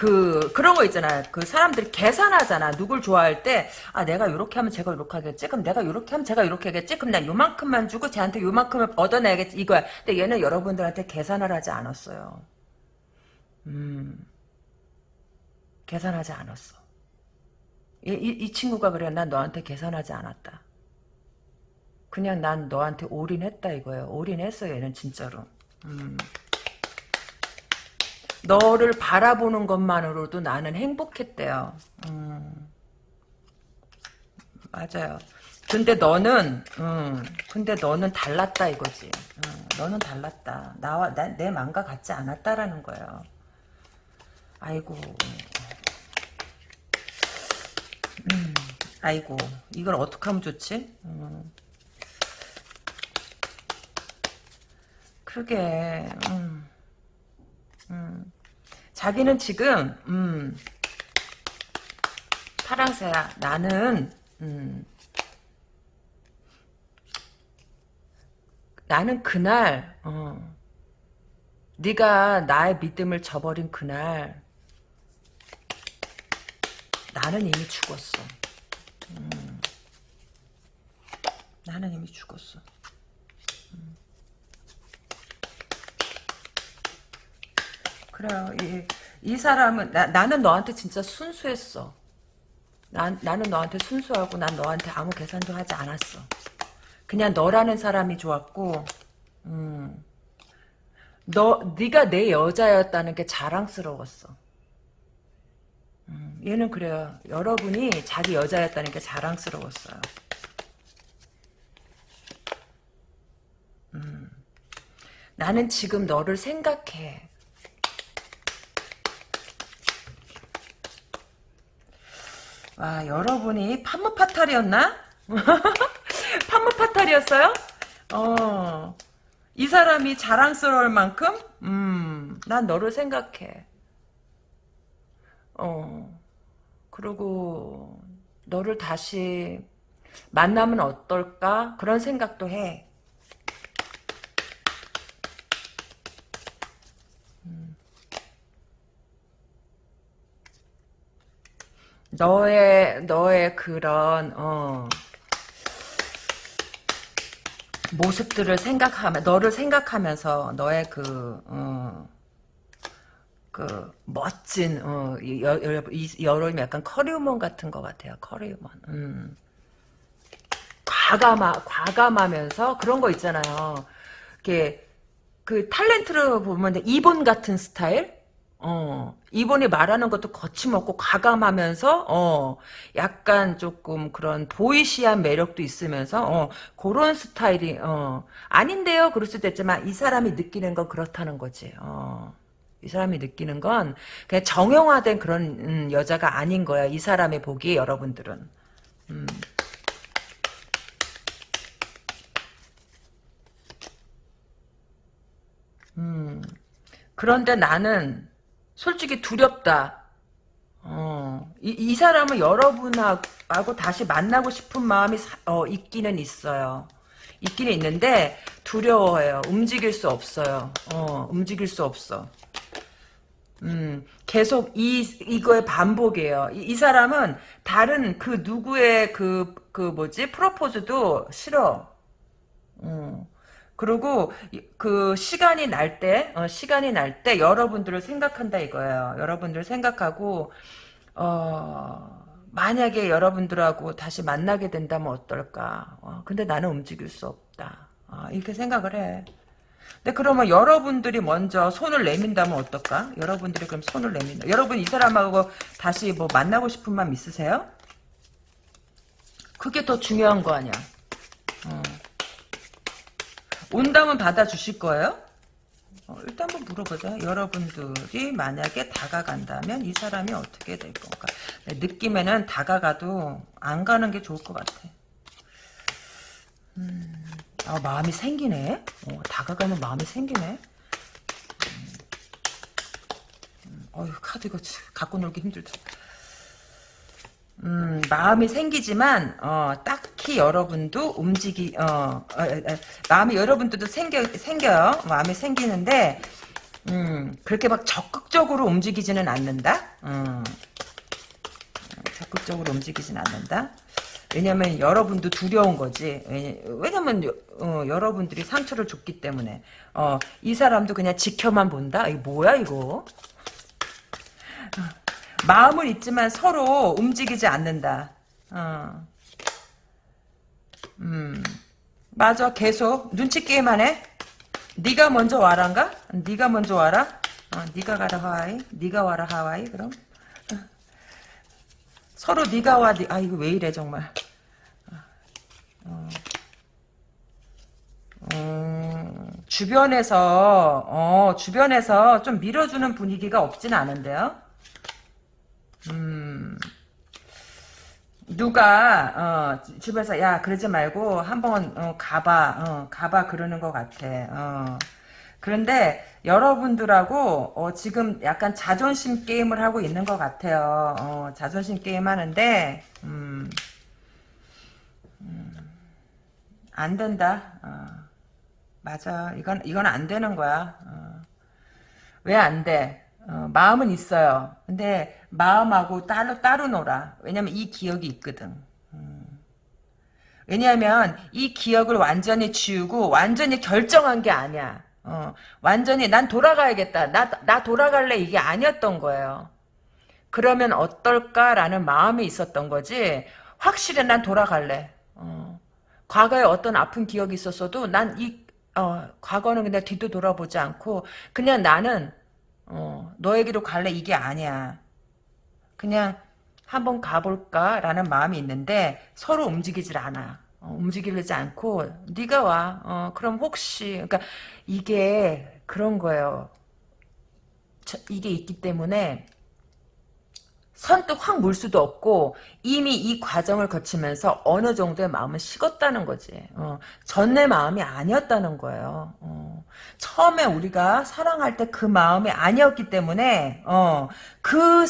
그 그런 거 있잖아. 그 사람들이 계산하잖아. 누굴 좋아할 때 아 내가 이렇게 하면 제가 이렇게 하겠지. 그럼 내가 이렇게 하면 제가 이렇게 하겠지. 그럼 나 요만큼만 주고 쟤한테 요만큼을 얻어내야겠지. 이거야. 근데 얘는 여러분들한테 계산을 하지 않았어요. 음. 계산하지 않았어. 이, 이, 이 친구가 그래. 난 너한테 계산하지 않았다. 그냥 난 너한테 올인했다 이거예요. 올인했어 얘는 진짜로. 음. 너를 바라보는 것만으로도 나는 행복했대요. 음. 맞아요. 근데 너는, 음, 근데 너는 달랐다 이거지. 음, 너는 달랐다. 나와 나, 내 마음과 같지 않았다라는 거예요. 아이고. 음, 아이고. 이걸 어떻게 하면 좋지? 음. 그러게. 음. 음. 자기는 지금 음, 파랑새야. 나는 음, 나는 그날 어, 네가 나의 믿음을 저버린 그날 나는 이미 죽었어. 음, 나는 이미 죽었어. 그래요. 이, 이 사람은 나, 나는 너한테 진짜 순수했어. 난, 나는 너한테 순수하고 난 너한테 아무 계산도 하지 않았어. 그냥 너라는 사람이 좋았고 음. 너 네가 내 여자였다는 게 자랑스러웠어. 음, 얘는 그래요. 여러분이 자기 여자였다는 게 자랑스러웠어요. 음. 나는 지금 너를 생각해. 와, 여러분이 판무파탈이었나? 판무파탈이었어요? 어. 이 사람이 자랑스러울 만큼? 음, 난 너를 생각해. 어. 그리고, 너를 다시 만나면 어떨까? 그런 생각도 해. 너의 너의 그런 어, 모습들을 생각하면 너를 생각하면서 너의 그 어, 그 멋진 어, 여, 여, 이 여름이 약간 커리우먼 같은 것 같아요. 커리우먼. 음. 과감하 과감하면서 그런 거 있잖아요. 이렇게 그 탤런트를 보면 이본 같은 스타일. 어, 이분이 말하는 것도 거침없고 과감하면서, 어, 약간 조금 그런 보이시한 매력도 있으면서, 어, 그런 스타일이, 어, 아닌데요? 그럴 수도 있지만, 이 사람이 느끼는 건 그렇다는 거지, 어. 이 사람이 느끼는 건 그냥 정형화된 그런 음, 여자가 아닌 거야. 이 사람의 보기에 여러분들은. 음. 음. 그런데 나는 솔직히 두렵다. 어, 이, 이 사람은 여러분하고 다시 만나고 싶은 마음이 사, 어, 있기는 있어요. 있기는 있는데 두려워해요. 움직일 수 없어요. 어, 움직일 수 없어. 음, 계속 이, 이거의 반복이에요. 이, 이 사람은 다른 그 누구의 그, 그 뭐지, 프로포즈도 싫어. 음. 그리고 그 시간이 날 때, 어, 시간이 날 때 여러분들을 생각한다 이거예요. 여러분들 생각하고, 어, 만약에 여러분들하고 다시 만나게 된다면 어떨까. 어, 근데 나는 움직일 수 없다. 어, 이렇게 생각을 해. 근데 그러면 여러분들이 먼저 손을 내민다면 어떨까? 여러분들이 그럼 손을 내민다. 여러분 이 사람하고 다시 뭐 만나고 싶은 마음 있으세요? 그게 더 중요한 거 아니야. 어. 온다면 받아주실 거예요? 어, 일단 한번 물어보자. 여러분들이 만약에 다가간다면 이 사람이 어떻게 될 건가? 네, 느낌에는 다가가도 안 가는 게 좋을 것 같아. 음, 아, 마음이 생기네? 어, 다가가면 마음이 생기네? 음, 음, 어휴, 카드 이거 갖고 놀기 힘들다. 음, 마음이 생기지만 어, 딱히 여러분도 움직이 어, 어, 어, 마음이 여러분들도 생겨 생겨요. 마음이 생기는데 음, 그렇게 막 적극적으로 움직이지는 않는다. 음, 적극적으로 움직이진 않는다. 왜냐면 여러분도 두려운 거지. 왜냐면 어, 여러분들이 상처를 줬기 때문에 어, 이 사람도 그냥 지켜만 본다. 이 뭐야 이거? 마음은 있지만 서로 움직이지 않는다. 어. 음, 맞아. 계속 눈치 게임만 해. 네가 먼저 와란가? 네가 먼저 와라. 어, 네가 가라 하와이. 네가 와라 하와이. 그럼 어. 서로 네가 와. 네, 아 이거 왜 이래 정말. 어. 음, 주변에서 어, 주변에서 좀 밀어주는 분위기가 없진 않은데요. 음, 누가 어, 집에서 야 그러지 말고 한번 어, 가봐 어, 가봐 그러는 것 같아 어. 그런데 여러분들하고 어, 지금 약간 자존심 게임을 하고 있는 것 같아요 어, 자존심 게임 하는데 음, 음, 안 된다 어. 맞아 이건 이건 안 되는 거야 어. 왜안 돼? 어, 마음은 있어요. 근데 마음하고 따로 따로 놀아. 왜냐면 이 기억이 있거든. 음. 왜냐하면 이 기억을 완전히 지우고 완전히 결정한 게 아니야. 어, 완전히 난 돌아가야겠다. 나, 나 돌아갈래 이게 아니었던 거예요. 그러면 어떨까라는 마음이 있었던 거지. 확실히 난 돌아갈래. 어, 과거에 어떤 아픈 기억이 있었어도 난이 어, 과거는 그냥 뒤도 돌아보지 않고 그냥 나는 어, 너에게로 갈래 이게 아니야. 그냥 한번 가볼까라는 마음이 있는데 서로 움직이질 않아. 어, 움직이지 않고 네가 와. 어, 그럼 혹시 그러니까 이게 그런 거예요. 저, 이게 있기 때문에 선뜻 확 물 수도 없고 이미 이 과정을 거치면서 어느 정도의 마음은 식었다는 거지. 어, 전내 마음이 아니었다는 거예요. 어, 처음에 우리가 사랑할 때 그 마음이 아니었기 때문에 어, 그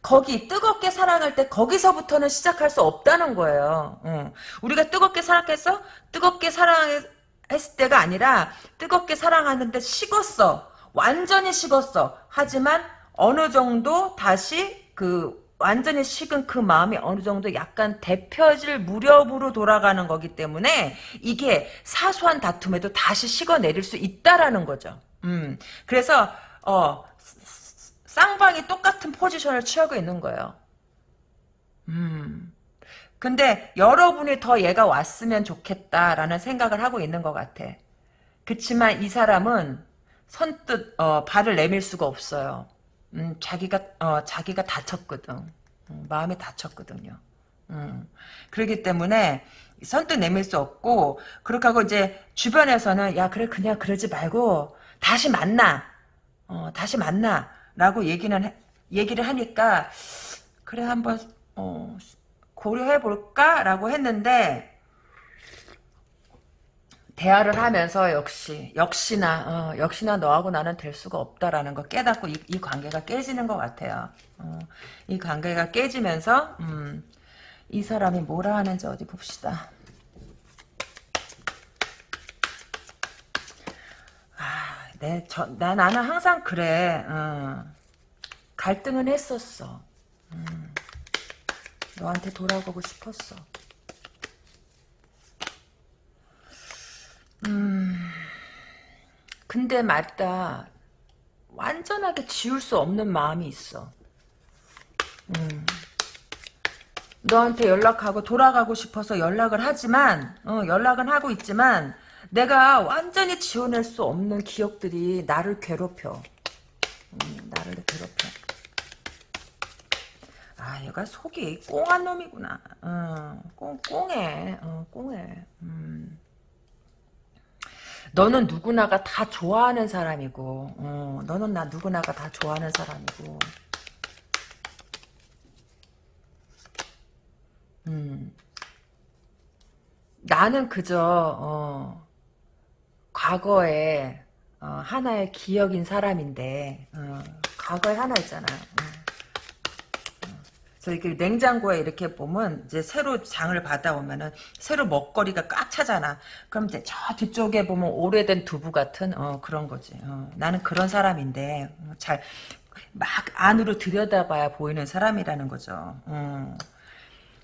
거기 뜨겁게 사랑할 때 거기서부터는 시작할 수 없다는 거예요. 어, 우리가 뜨겁게 사랑했어? 뜨겁게 사랑했을 때가 아니라 뜨겁게 사랑하는데 식었어. 완전히 식었어. 하지만 어느 정도 다시 그 완전히 식은 그 마음이 어느 정도 약간 대표질 무렵으로 돌아가는 거기 때문에 이게 사소한 다툼에도 다시 식어내릴 수 있다라는 거죠. 음. 그래서 어 쌍방이 똑같은 포지션을 취하고 있는 거예요. 음. 근데 여러분이 더 얘가 왔으면 좋겠다라는 생각을 하고 있는 것 같아. 그치만 이 사람은 선뜻 어, 발을 내밀 수가 없어요. 음, 자기가 어, 자기가 다쳤거든. 음, 마음이 다쳤거든요. 음, 그렇기 때문에 선뜻 내밀 수 없고 그렇게 하고 이제 주변에서는 야 그래 그냥 그러지 말고 다시 만나. 어, 다시 만나라고 얘기는 해, 얘기를 하니까 그래 한번 어, 고려해 볼까라고 했는데 대화를 하면서 역시 역시나 어, 역시나 너하고 나는 될 수가 없다라는 거 깨닫고 이, 이 관계가 깨지는 것 같아요. 어, 이 관계가 깨지면서 음, 이 사람이 뭐라 하는지 어디 봅시다. 아, 내, 저, 나, 나는 항상 그래. 어, 갈등은 했었어. 음, 너한테 돌아가고 싶었어. 음. 근데 맞다. 완전하게 지울 수 없는 마음이 있어. 음. 너한테 연락하고 돌아가고 싶어서 연락을 하지만 어, 연락은 하고 있지만 내가 완전히 지워낼 수 없는 기억들이 나를 괴롭혀. 음, 나를 괴롭혀. 아, 얘가 속이 꽁한 놈이구나. 어, 꽁, 꽁해. 어, 꽁해. 음. 너는 누구나가 다 좋아하는 사람이고, 어, 너는 나 누구나가 다 좋아하는 사람이고, 음. 나는 그저, 어, 과거에, 어, 하나의 기억인 사람인데, 어, 과거에 하나 있잖아. 어. 그래서 이렇게 냉장고에 이렇게 보면 이제 새로 장을 받아오면은 새로 먹거리가 꽉 차잖아. 그럼 이제 저 뒤쪽에 보면 오래된 두부 같은 어, 그런 거지. 어, 나는 그런 사람인데 어, 잘막 안으로 들여다봐야 보이는 사람이라는 거죠. 어.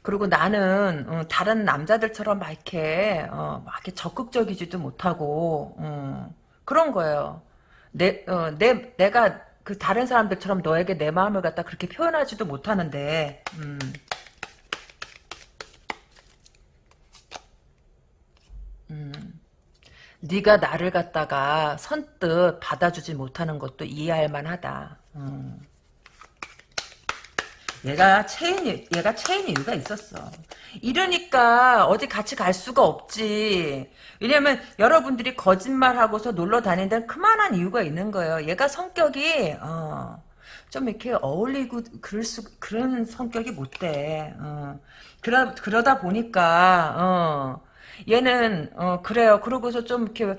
그리고 나는 어, 다른 남자들처럼 막 이렇게 어, 막 이렇게 적극적이지도 못하고 어, 그런 거예요. 내, 어, 내 내가 그 다른 사람들처럼 너에게 내 마음을 갖다 그렇게 표현하지도 못하는데 음. 음. 네가 나를 갖다가 선뜻 받아주지 못하는 것도 이해할 만하다. 음. 얘가 채인 얘가 채인 이유가 있었어. 이러니까 어디 같이 갈 수가 없지. 왜냐면 여러분들이 거짓말하고서 놀러 다니는 데는 그만한 이유가 있는 거예요. 얘가 성격이 어, 좀 이렇게 어울리고 그럴 수 그런 성격이 못 돼. 어. 그러 그러다 보니까 어, 얘는 어, 그래요. 그러고서 좀 이렇게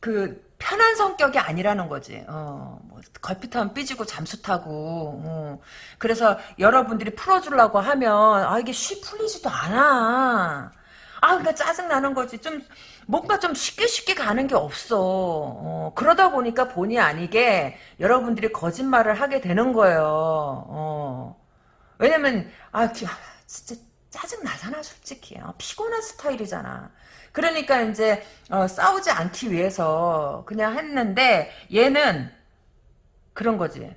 그 편한 성격이 아니라는 거지. 어, 뭐 걸핏하면 삐지고 잠수 타고. 어. 그래서 여러분들이 풀어주려고 하면 아 이게 쉬 풀리지도 않아. 아 그러니까 짜증 나는 거지. 좀 뭔가 좀 쉽게 쉽게 가는 게 없어. 어, 그러다 보니까 본의 아니게 여러분들이 거짓말을 하게 되는 거예요. 어. 왜냐면 아 진짜 짜증 나잖아 솔직히. 아, 피곤한 스타일이잖아. 그러니까 이제 어, 싸우지 않기 위해서 그냥 했는데 얘는 그런 거지.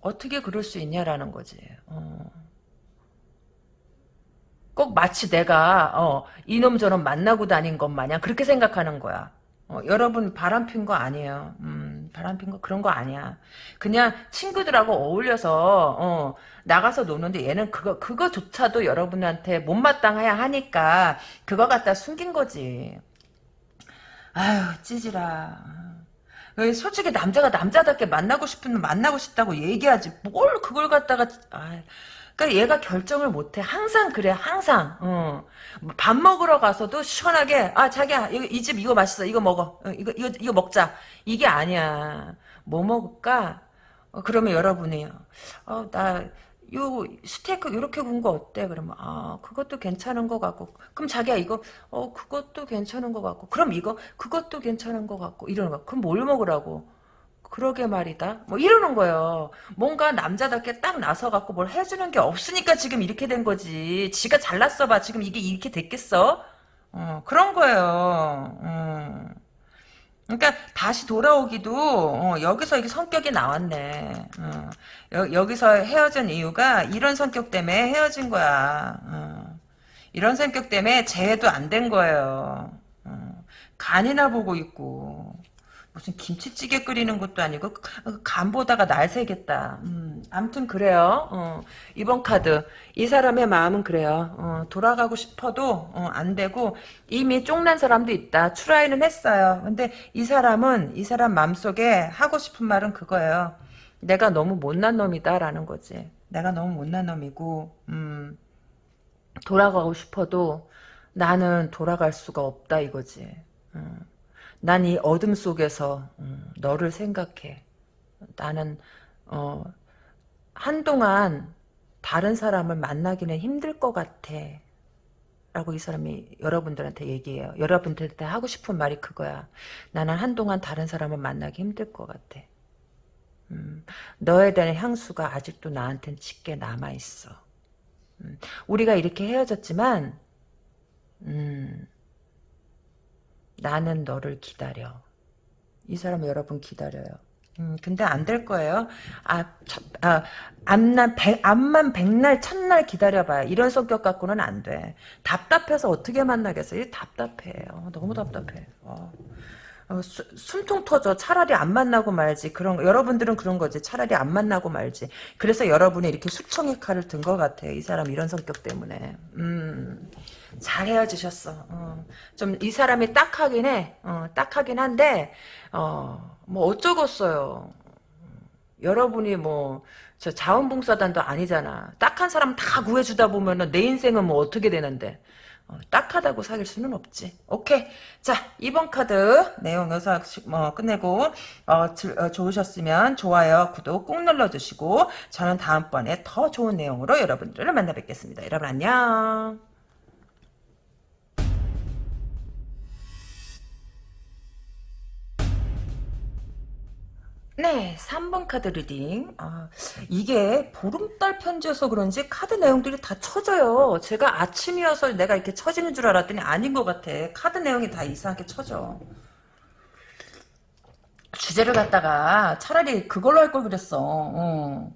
어, 떻게 그럴 수 있냐라는 거지. 어. 꼭 마치 내가 어, 이놈 저놈 만나고 다닌 것 마냥 그렇게 생각하는 거야. 어, 여러분 바람 핀 거 아니에요. 음, 바람 핀 거 그런 거 아니야. 그냥 친구들하고 어울려서 어, 나가서 노는데 얘는 그거 그거조차도 여러분한테 못마땅해야 하니까 그거 갖다 숨긴 거지. 아유 찌질아. 솔직히 남자가 남자답게 만나고 싶으면 만나고 싶다고 얘기하지. 뭘 그걸 갖다가 아, 그러니까 얘가 결정을 못해. 항상 그래. 항상. 어. 밥 먹으러 가서도 시원하게 아 자기야 이 집 이거 맛있어. 이거 먹어. 어, 이거 이거 이거 먹자. 이게 아니야. 뭐 먹을까? 어, 그러면 여러분이 어, 나 요 스테이크 이렇게 구운 거 어때? 그러면 아 그것도 괜찮은 것 같고 그럼 자기야 이거 어 그것도 괜찮은 것 같고 그럼 이거 그것도 괜찮은 것 같고 이러는 거 그럼 뭘 먹으라고? 그러게 말이다. 뭐 이러는 거예요. 뭔가 남자답게 딱 나서갖고 뭘 해주는 게 없으니까 지금 이렇게 된 거지. 지가 잘났어 봐. 지금 이게 이렇게 됐겠어? 어, 그런 거예요. 음. 그러니까 다시 돌아오기도 어, 여기서 이게 성격이 나왔네. 어, 여, 기서 헤어진 이유가 이런 성격 때문에 헤어진 거야. 어, 이런 성격 때문에 재해도 안 된 거예요. 어, 간이나 보고 있고. 무슨 김치찌개 끓이는 것도 아니고 간 보다가 날 새겠다. 음, 아무튼 그래요. 어, 이번 카드 이 사람의 마음은 그래요. 어, 돌아가고 싶어도 어, 안 되고 이미 쫑난 사람도 있다. 추라이는 했어요. 근데 이 사람은 이 사람 마음속에 하고 싶은 말은 그거예요. 내가 너무 못난 놈이다라는 거지. 내가 너무 못난 놈이고 음, 돌아가고 싶어도 나는 돌아갈 수가 없다 이거지. 음. 난 이 어둠 속에서 음, 너를 생각해. 나는 어, 한동안 다른 사람을 만나기는 힘들 것 같아. 라고 이 사람이 여러분들한테 얘기해요. 여러분들한테 하고 싶은 말이 그거야. 나는 한동안 다른 사람을 만나기 힘들 것 같아. 음, 너에 대한 향수가 아직도 나한텐 짙게 남아있어. 음, 우리가 이렇게 헤어졌지만 음, 나는 너를 기다려. 이 사람 여러분 기다려요. 음, 근데 안 될 거예요. 아, 첫, 아, 암만 백, 암만 백날, 첫날 기다려봐요. 이런 성격 갖고는 안 돼. 답답해서 어떻게 만나겠어요? 답답해요. 너무 답답해. 어. 어, 수, 숨통 터져. 차라리 안 만나고 말지. 그런 거. 여러분들은 그런 거지. 차라리 안 만나고 말지. 그래서 여러분이 이렇게 수청의 칼을 든 것 같아요. 이 사람 이런 성격 때문에. 음, 잘 헤어지셨어. 어. 좀이 사람이 딱하긴 해. 어, 딱하긴 한데 어, 뭐 어쩌겠어요. 여러분이 뭐 저 자원봉사단도 아니잖아. 딱한 사람 다 구해주다 보면은 내 인생은 뭐 어떻게 되는데. 어, 딱하다고 사귈 수는 없지. 오케이. 자, 이번 카드 내용 여기서 뭐 끝내고 어, 들, 어, 좋으셨으면 좋아요, 구독 꾹 눌러주시고 저는 다음번에 더 좋은 내용으로 여러분들을 만나 뵙겠습니다. 여러분 안녕. 네, 3번 카드 reading. 아, 이게 보름달 편지여서 그런지 카드 내용들이 다 쳐져요. 제가 아침이어서 내가 이렇게 쳐지는 줄 알았더니 아닌 것 같아. 카드 내용이 다 이상하게 쳐져. 주제를 갖다가 차라리 그걸로 할 걸 그랬어. 어.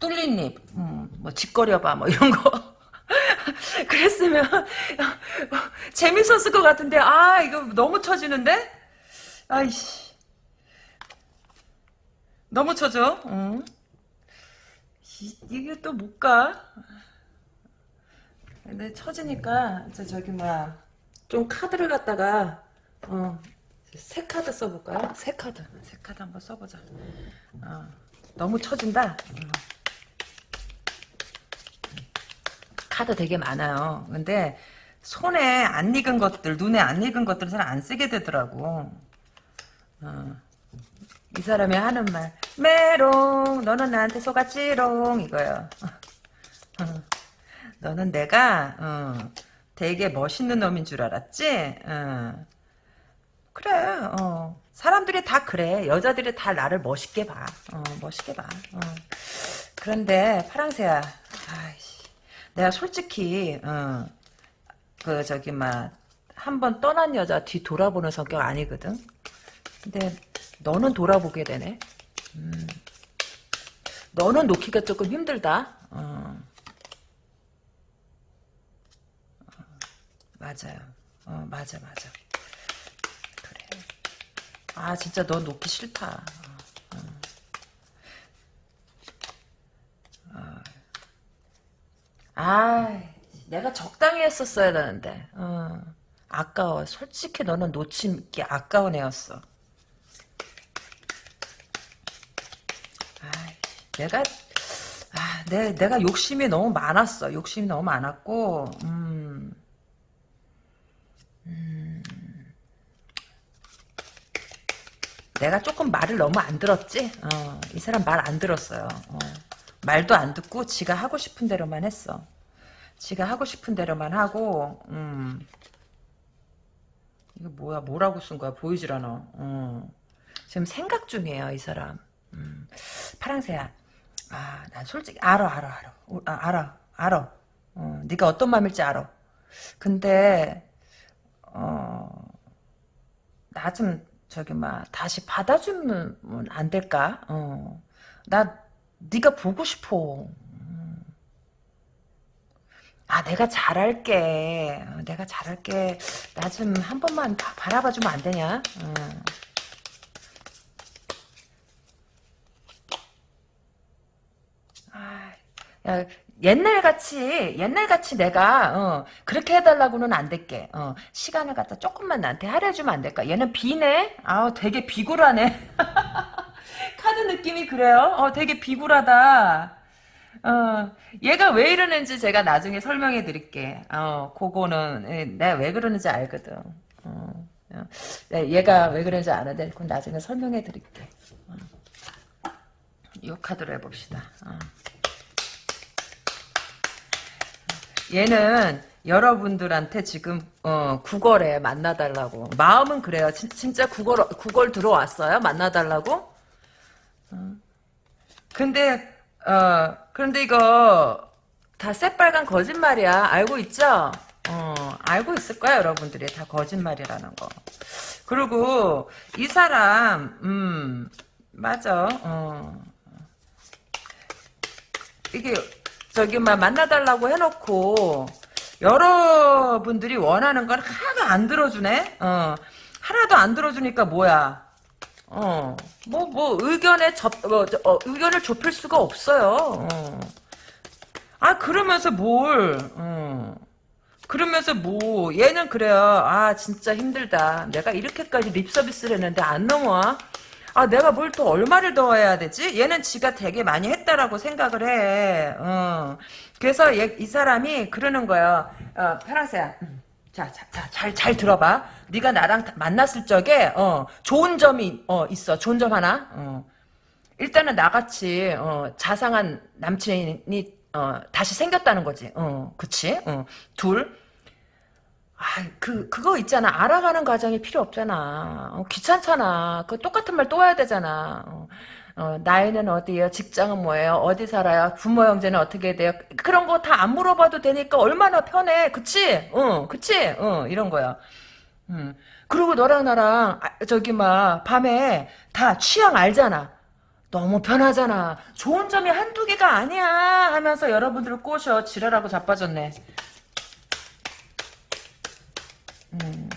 뚫린 입, 음, 뭐 지껄여봐, 뭐 이런 거. 그랬으면 재밌었을 것 같은데 아 이거 너무 쳐지는데? 아이씨. 너무 쳐져. 응. 이, 이게 또 못 가. 근데 쳐지니까 저 저기 뭐야 좀 카드를 갖다가 어 새 카드 써볼까요? 새 카드 새 카드 한번 써보자. 어, 너무 쳐진다. 어. 카드 되게 많아요. 근데 손에 안 익은 것들, 눈에 안 익은 것들은 잘안 쓰게 되더라고. 어. 이 사람이 하는 말. 메롱. 너는 나한테 속았지롱. 이거요. 어. 너는 내가 어, 되게 멋있는 놈인 줄 알았지? 어. 그래 어. 사람들이 다 그래. 여자들이 다 나를 멋있게 봐. 어, 멋있게 봐. 어. 그런데 파랑새야 아이씨, 내가 솔직히 어, 그 저기 막 한 번 떠난 여자 뒤 돌아보는 성격 아니거든? 근데 너는 돌아보게 되네. 음. 너는 놓기가 조금 힘들다. 어. 어. 맞아요. 어, 맞아, 맞아. 그래. 아, 진짜 너 놓기 싫다. 어. 어. 아, 내가 적당히 했었어야 되는데. 어. 아까워. 솔직히 너는 놓치기 아까운 애였어. 내가 아, 내, 내가 욕심이 너무 많았어. 욕심이 너무 많았고, 음, 음, 내가 조금 말을 너무 안 들었지? 어, 이 사람 말 안 들었어요. 어, 말도 안 듣고 지가 하고 싶은 대로만 했어. 지가 하고 싶은 대로만 하고, 음, 이거 뭐야, 뭐라고 쓴 거야? 보이질 않아. 어. 지금 생각 중이에요, 이 사람. 음, 파랑새야. 아, 난 솔직히 알아, 알아, 알아. 아, 알아, 알아. 어, 네가 어떤 마음일지 알아. 근데 어, 나 좀 저기 막 다시 받아주면 안 될까? 어, 나 네가 보고 싶어. 음. 아, 내가 잘할게. 어, 내가 잘할게. 나 좀 한 번만 바라봐주면 안 되냐? 어. 야, 옛날같이 옛날같이 내가 어, 그렇게 해달라고는 안 될게. 어, 시간을 갖다 조금만 나한테 할애주면 안 될까? 얘는 비네? 아우 되게 비굴하네. 카드 느낌이 그래요? 어 되게 비굴하다. 어 얘가 왜 이러는지 제가 나중에 설명해 드릴게. 어 그거는 예, 내가 왜 그러는지 알거든. 어, 어. 네, 얘가 왜 그러는지 아는데 그건 나중에 설명해 드릴게. 어. 이 카드로 해봅시다 어. 얘는 여러분들한테 지금 어, 구걸에 만나달라고 마음은 그래요. 진, 진짜 구걸 구걸 들어왔어요. 만나달라고. 어. 근데 어 그런데 이거 다 새빨간 거짓말이야. 알고 있죠? 어 알고 있을 거야 여러분들이 다 거짓말이라는 거. 그리고 이 사람 음 맞아. 어. 이게 저기 막 만나달라고 해놓고 여러분들이 원하는 건 하나도 안 들어주네. 어 하나도 안 들어주니까 뭐야? 어 뭐 뭐 의견에 접 어, 저, 어, 의견을 좁힐 수가 없어요. 어. 아 그러면서 뭘? 어. 그러면서 뭐 얘는 그래요. 아 진짜 힘들다. 내가 이렇게까지 립 서비스를 했는데 안 넘어와. 아 내가 뭘 또 얼마를 더 해야 되지? 얘는 지가 되게 많이 했다라고 생각을 해. 어. 그래서 얘, 이 사람이 그러는 거예요. 어, 파랑새야. 음. 자, 자, 자, 잘, 잘 들어봐. 네가 나랑 만났을 적에, 어, 좋은 점이, 어, 있어. 좋은 점 하나. 어. 일단은 나같이, 어, 자상한 남친이, 어, 다시 생겼다는 거지. 어, 그치? 어. 둘. 아, 그, 그거 있잖아. 알아가는 과정이 필요 없잖아. 어, 귀찮잖아. 그 똑같은 말 또 해야 되잖아. 어, 어, 나이는 어디예요? 직장은 뭐예요? 어디 살아요? 부모 형제는 어떻게 돼요? 그런 거 다 안 물어봐도 되니까 얼마나 편해. 그치? 어, 그치? 어, 이런 거야. 음. 그리고 너랑 나랑, 아, 저기, 막, 밤에 다 취향 알잖아. 너무 편하잖아. 좋은 점이 한두 개가 아니야. 하면서 여러분들을 꼬셔. 지랄하고 자빠졌네. 음.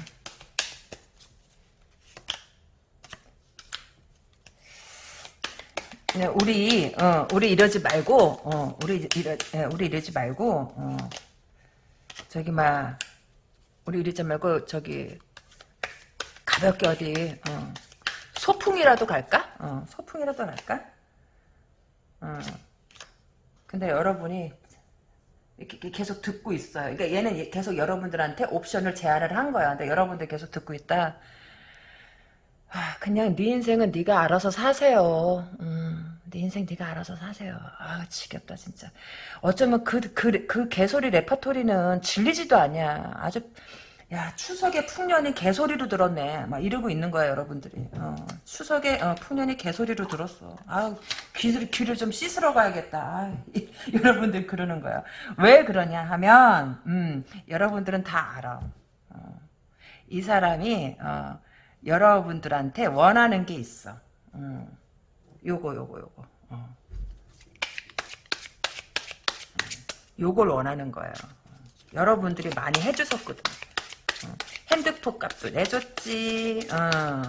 네, 우리 어, 우리 이러지 말고 어, 우리 이러 예, 우리 이러지 말고 어, 저기 막 우리 이러지 말고 저기 가볍게 어디 어, 소풍이라도 갈까? 어, 소풍이라도 갈까? 어. 근데 여러분이 계속 듣고 있어요. 그러니까 얘는 계속 여러분들한테 옵션을 제안을 한 거야. 근데 여러분들 계속 듣고 있다. 아, 그냥 네 인생은 네가 알아서 사세요. 음, 네 인생 네가 알아서 사세요. 아, 지겹다 진짜. 어쩌면 그 그 그 개소리 레파토리는 질리지도 않냐. 아주 야 추석에 풍년이 개소리로 들었네. 막 이러고 있는 거야 여러분들이. 어, 추석에 어, 풍년이 개소리로 들었어. 아 귀를 귀를 좀 씻으러 가야겠다. 아, 여러분들 그러는 거야. 왜 그러냐 하면 음, 여러분들은 다 알아. 어, 이 사람이 어, 여러분들한테 원하는 게 있어. 음, 요거 요거 요거. 어. 요걸 원하는 거예요. 여러분들이 많이 해주셨거든. 어. 핸드폰 값도 내줬지. 어.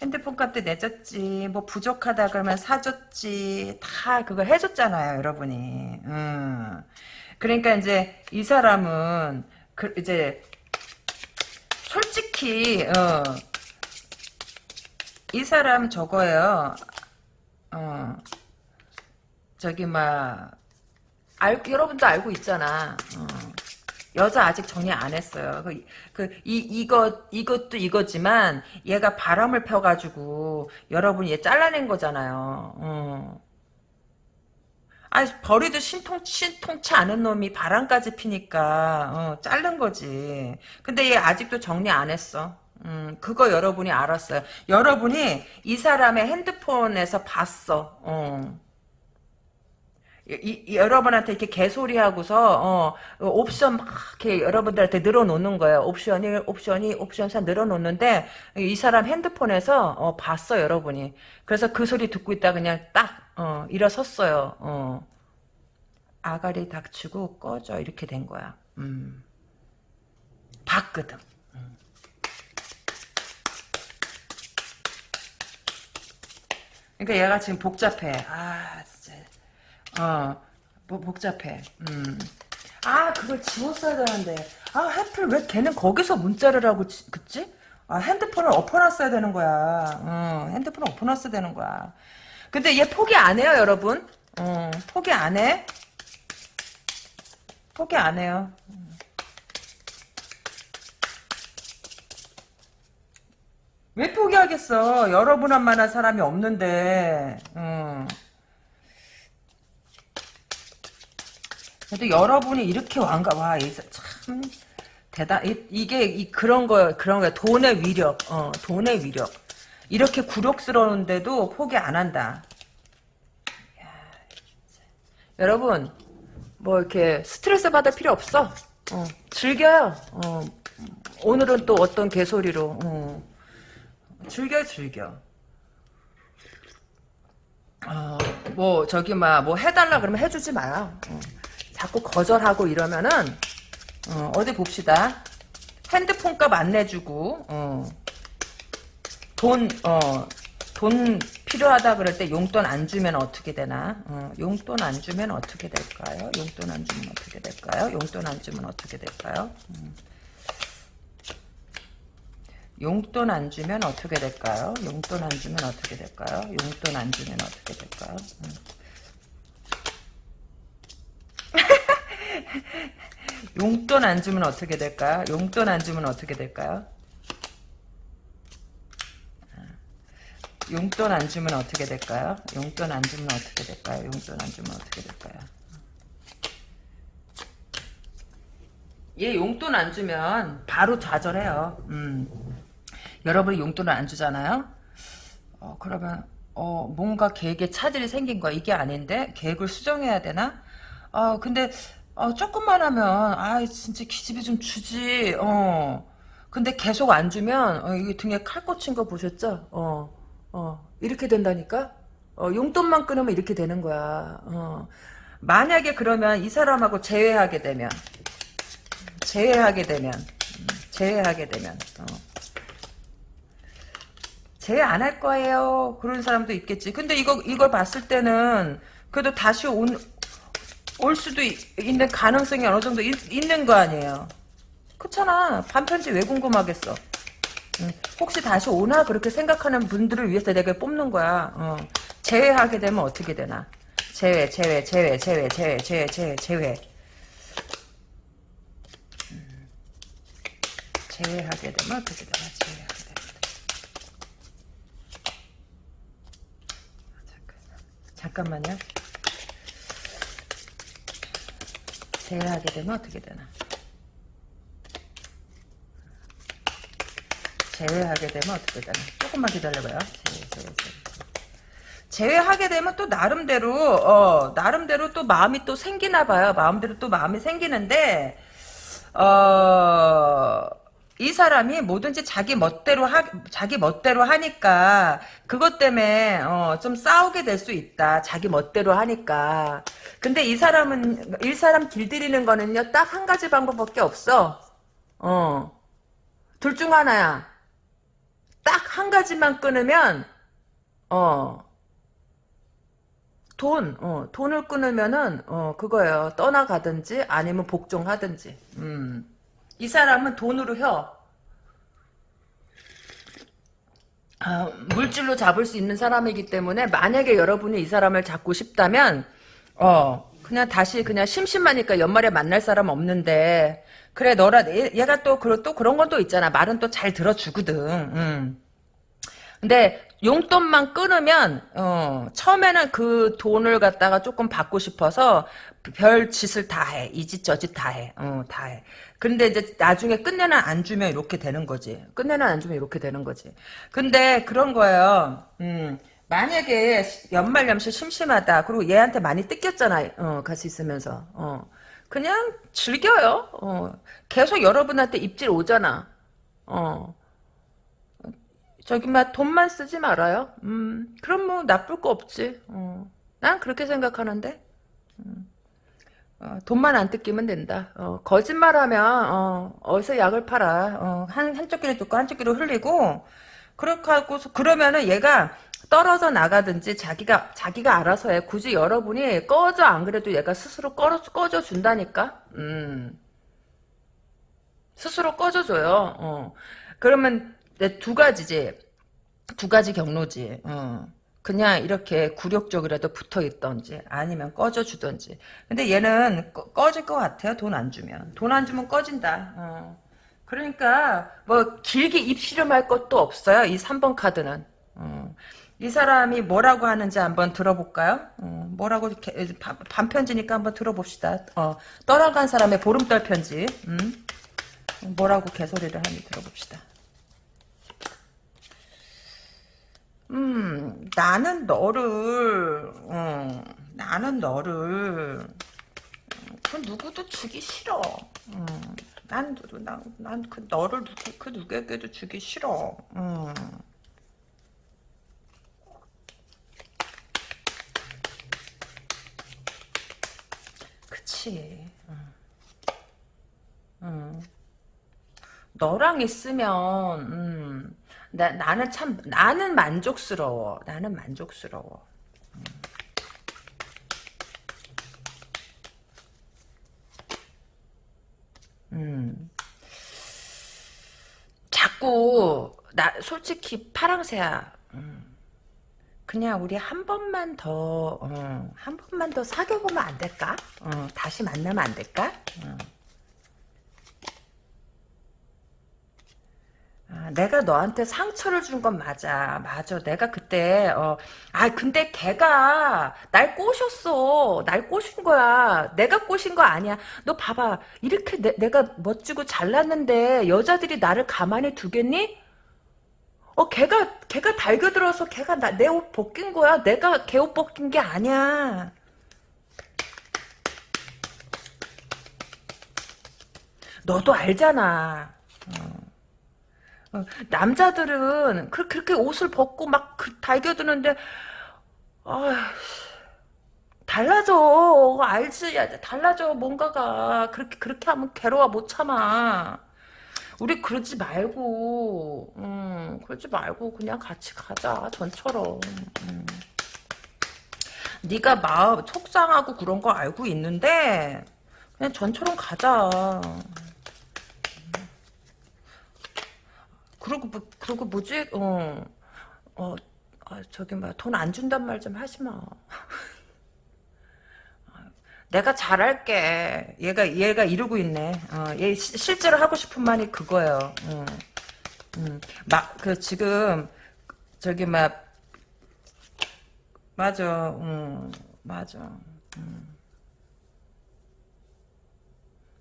핸드폰 값도 내줬지. 뭐 부족하다 그러면 사줬지. 다 그거 해줬잖아요, 여러분이. 음. 그러니까 이제 이 사람은 그 이제 솔직히 어, 이 사람 저거예요. 어, 저기 막 알, 여러분도 알고 있잖아. 어. 여자 아직 정리 안 했어요. 그, 그, 이, 이거, 이것도 이거지만, 얘가 바람을 펴가지고, 여러분이 얘 잘라낸 거잖아요. 어. 아, 버리도 신통, 신통치 않은 놈이 바람까지 피니까, 어, 자른 거지. 근데 얘 아직도 정리 안 했어. 음, 그거 여러분이 알았어요. 여러분이 이 사람의 핸드폰에서 봤어. 어. 이, 이, 여러분한테 이렇게 개소리하고서 어, 옵션 막 이렇게 여러분들한테 늘어놓는 거예요. 옵션이 옵션이 옵션사 늘어놓는데 이 사람 핸드폰에서 어, 봤어 여러분이. 그래서 그 소리 듣고 있다 그냥 딱 어, 일어섰어요. 어. 아가리 닥치고 꺼져 이렇게 된 거야. 음. 봤거든. 그러니까 얘가 지금 복잡해. 아. 어, 뭐 복잡해. 음. 아, 그걸 지웠어야 되는데. 아, 하필 왜 걔는 거기서 문자를 하고, 지, 그치? 아, 핸드폰을 엎어놨어야 되는 거야. 어, 핸드폰을 엎어놨어야 되는 거야. 근데 얘 포기 안 해요, 여러분. 어, 포기 안 해. 포기 안 해요. 왜 포기하겠어? 여러분 한 만한 사람이 없는데. 음. 그래도 여러분이 이렇게 왕가 와참 대단 이, 이게 이 그런 거 그런 거 돈의 위력 어 돈의 위력 이렇게 굴욕스러운데도 포기 안 한다. 야, 여러분 뭐 이렇게 스트레스 받을 필요 없어. 어, 즐겨요. 어, 오늘은 또 어떤 개소리로 어, 즐겨 즐겨. 어, 뭐 저기 막 뭐 해달라 그러면 해주지 마요. 어, 자꾸 거절하고 이러면은 어, 디 봅시다. 핸드폰 값 안 내주고 어, 돈 어, 돈 필요하다 그럴 때 용돈 안 주면 어떻게 되나? 어, 용돈 안 주면 어떻게 될까요? 용돈 안 주면 어떻게 될까요? 용돈 안 주면 어떻게 될까요? 음. 용돈 안 주면 어떻게 될까요? 용돈 안 주면 어떻게 될까요? 용돈 안 주면 어떻게 될까요? 음. 용돈 안 주면 어떻게 될까요? 용돈 안 주면 어떻게 될까요? 용돈 안 주면 어떻게 될까요? 용돈 안 주면 어떻게 될까요? 용돈 안 주면 어떻게 될까요? 얘 용돈 안 주면 바로 좌절해요. 음. 여러분이 용돈을 안 주잖아요? 어, 그러면 어, 뭔가 계획에 차질이 생긴 거야. 이게 아닌데 계획을 수정해야 되나? 어, 근데 어, 조금만 하면 아 진짜 기집애 좀 주지. 어. 근데 계속 안 주면 어, 이게 등에 칼 꽂힌 거 보셨죠? 어. 어, 이렇게 된다니까? 어, 용돈만 끊으면 이렇게 되는 거야. 어. 만약에 그러면 이 사람하고 재회하게 되면, 재회하게 되면, 음, 재회하게 되면, 어. 재회 안 할 거예요. 그런 사람도 있겠지. 근데 이거, 이걸 봤을 때는, 그래도 다시 온, 올 수도 있, 는 가능성이 어느 정도 있, 있는 거 아니에요. 그렇잖아. 반편지 왜 궁금하겠어. 혹시 다시 오나 그렇게 생각하는 분들을 위해서 내가 뽑는 거야. 어. 제외하게 되면 어떻게 되나? 제외, 제외, 제외, 제외, 제외, 제외, 제외, 제외. 음. 제외하게 되면 어떻게 되나? 되면. 잠깐만요. 제외하게 되면 어떻게 되나? 제외하게 되면 어떻게 되나? 조금만 기다려봐요. 제외, 제외, 제외. 제외하게 되면 또 나름대로 어 나름대로 또 마음이 또 생기나 봐요. 마음대로 또 마음이 생기는데 어 이 사람이 뭐든지 자기 멋대로 하 자기 멋대로 하니까 그것 때문에 어 좀 싸우게 될 수 있다. 자기 멋대로 하니까. 근데 이 사람은 이 사람 길들이는 거는요 딱 한 가지 방법밖에 없어. 어. 둘 중 하나야. 딱 한 가지만 끊으면 어 돈, 어, 돈을 끊으면은, 어, 그거예요. 떠나가든지, 아니면 복종하든지. 음. 이 사람은 돈으로 혀. 아, 물질로 잡을 수 있는 사람이기 때문에, 만약에 여러분이 이 사람을 잡고 싶다면, 어, 그냥 다시 그냥 심심하니까 연말에 만날 사람 없는데, 그래, 너라, 얘, 가 또, 또 그런 건 또 있잖아. 말은 또 잘 들어주거든. 음. 근데 용돈만 끊으면 어, 처음에는 그 돈을 갖다가 조금 받고 싶어서 별 짓을 다 해. 이짓저짓 다 해. 어, 다 해. 근데 이제 나중에 끝내는 안 주면 이렇게 되는 거지. 끝내는 안 주면 이렇게 되는 거지. 근데 그런 거예요. 음, 만약에 연말연시 심심하다. 그리고 얘한테 많이 뜯겼잖아. 어, 같이 있으면서. 어, 그냥 즐겨요. 어, 계속 여러분한테 입질 오잖아. 어, 저기 막 돈만 쓰지 말아요. 음, 그럼 뭐 나쁠 거 없지. 어. 난 그렇게 생각하는데. 음. 어, 돈만 안 뜯기면 된다. 어, 거짓말하면 어, 어디서 약을 팔아. 어, 한 한쪽 귀로 듣고 한쪽 귀로 흘리고 그렇게 하고 그러면은 얘가 떨어져 나가든지 자기가 자기가 알아서 해. 굳이 여러분이 꺼져 안 그래도 얘가 스스로 꺼, 꺼져 준다니까. 음. 스스로 꺼져줘요. 어. 그러면 두 가지지. 두 가지 경로지. 어. 그냥 이렇게 굴욕적이라도 붙어 있던지 아니면 꺼져 주던지. 근데 얘는 꺼, 질것 같아요. 돈 안 주면. 돈 안 주면 꺼진다. 어. 그러니까 뭐 길게 입씨름할 것도 없어요. 이 3번 카드는. 어. 이 사람이 뭐라고 하는지 한번 들어볼까요? 어, 뭐라고 반편지니까 한번 들어봅시다. 어, 떠나간 사람의 보름달 편지. 음? 뭐라고 개소리를 하는지 들어봅시다. 음, 나는 너를, 어, 나는 너를, 그 누구도 주기 싫어. 음, 난, 난, 난 그 너를 누구, 그 누구에게도 주기 싫어. 음. 그치. 음. 음. 너랑 있으면, 음, 나, 나는 참, 나는 만족스러워. 나는 만족스러워. 음. 자꾸, 나, 솔직히, 파랑새야. 음. 그냥 우리 한 번만 더, 어, 한 번만 더 사귀어 보면 안 될까? 어, 다시 만나면 안 될까? 어. 아, 내가 너한테 상처를 준 건 맞아. 맞아. 내가 그때, 어, 아, 근데 걔가 날 꼬셨어. 날 꼬신 거야. 내가 꼬신 거 아니야. 너 봐봐. 이렇게 내, 내가 멋지고 잘났는데 여자들이 나를 가만히 두겠니? 어, 걔가, 걔가 달겨들어서 걔가 나, 내옷 벗긴 거야. 내가 걔 옷 벗긴 게 아니야. 너도 알잖아. 어, 남자들은 그, 그렇게 옷을 벗고 막 그- 달겨드는데 아 달라져. 알지? 야, 달라져 뭔가가. 그렇게 그렇게 하면 괴로워 못 참아. 우리 그러지 말고 음, 그러지 말고 그냥 같이 가자 전처럼. 음. 네가 마음 속상하고 그런 거 알고 있는데 그냥 전처럼 가자 그리고 뭐, 그리고 뭐지? 어, 어, 아, 저기 뭐야 돈 안 준단 말 좀 하지 마. 내가 잘할게. 얘가 얘가 이러고 있네. 어, 얘 시, 실제로 하고 싶은 말이 그거예요. 음, 음. 막그 지금 저기 막 맞아. 음, 맞아.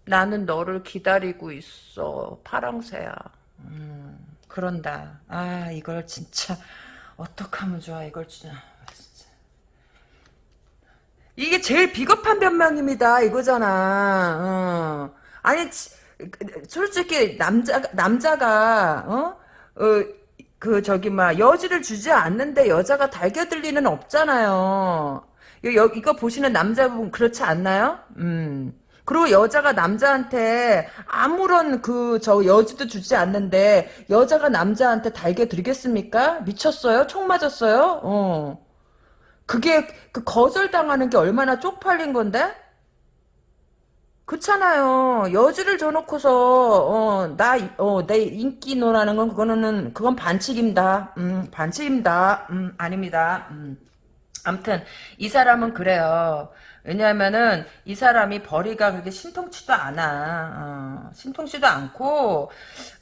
나는 너를 기다리고 있어. 파랑새야. 그런다. 아, 이걸 진짜, 어떡하면 좋아, 이걸 진짜. 진짜. 이게 제일 비겁한 변명입니다, 이거잖아. 어. 아니, 지- 솔직히, 남자, 남자가, 어? 어, 그, 저기, 막, 여지를 주지 않는데 여자가 달겨들 리는 없잖아요. 여, 여- 이거 보시는 남자분 그렇지 않나요? 음. 그리고 여자가 남자한테 아무런 그 저 여지도 주지 않는데 여자가 남자한테 달게 드리겠습니까? 미쳤어요? 총 맞았어요? 어. 그게 그 거절당하는 게 얼마나 쪽팔린 건데? 그렇잖아요. 여지를 줘놓고서 어, 나, 어, 내 인기 노라는 건 그거는 그건 반칙입니다. 음, 반칙입니다. 음, 아닙니다. 음. 아무튼 이 사람은 그래요. 왜냐하면은 이 사람이 벌이가 그렇게 신통치도 않아. 어, 신통치도 않고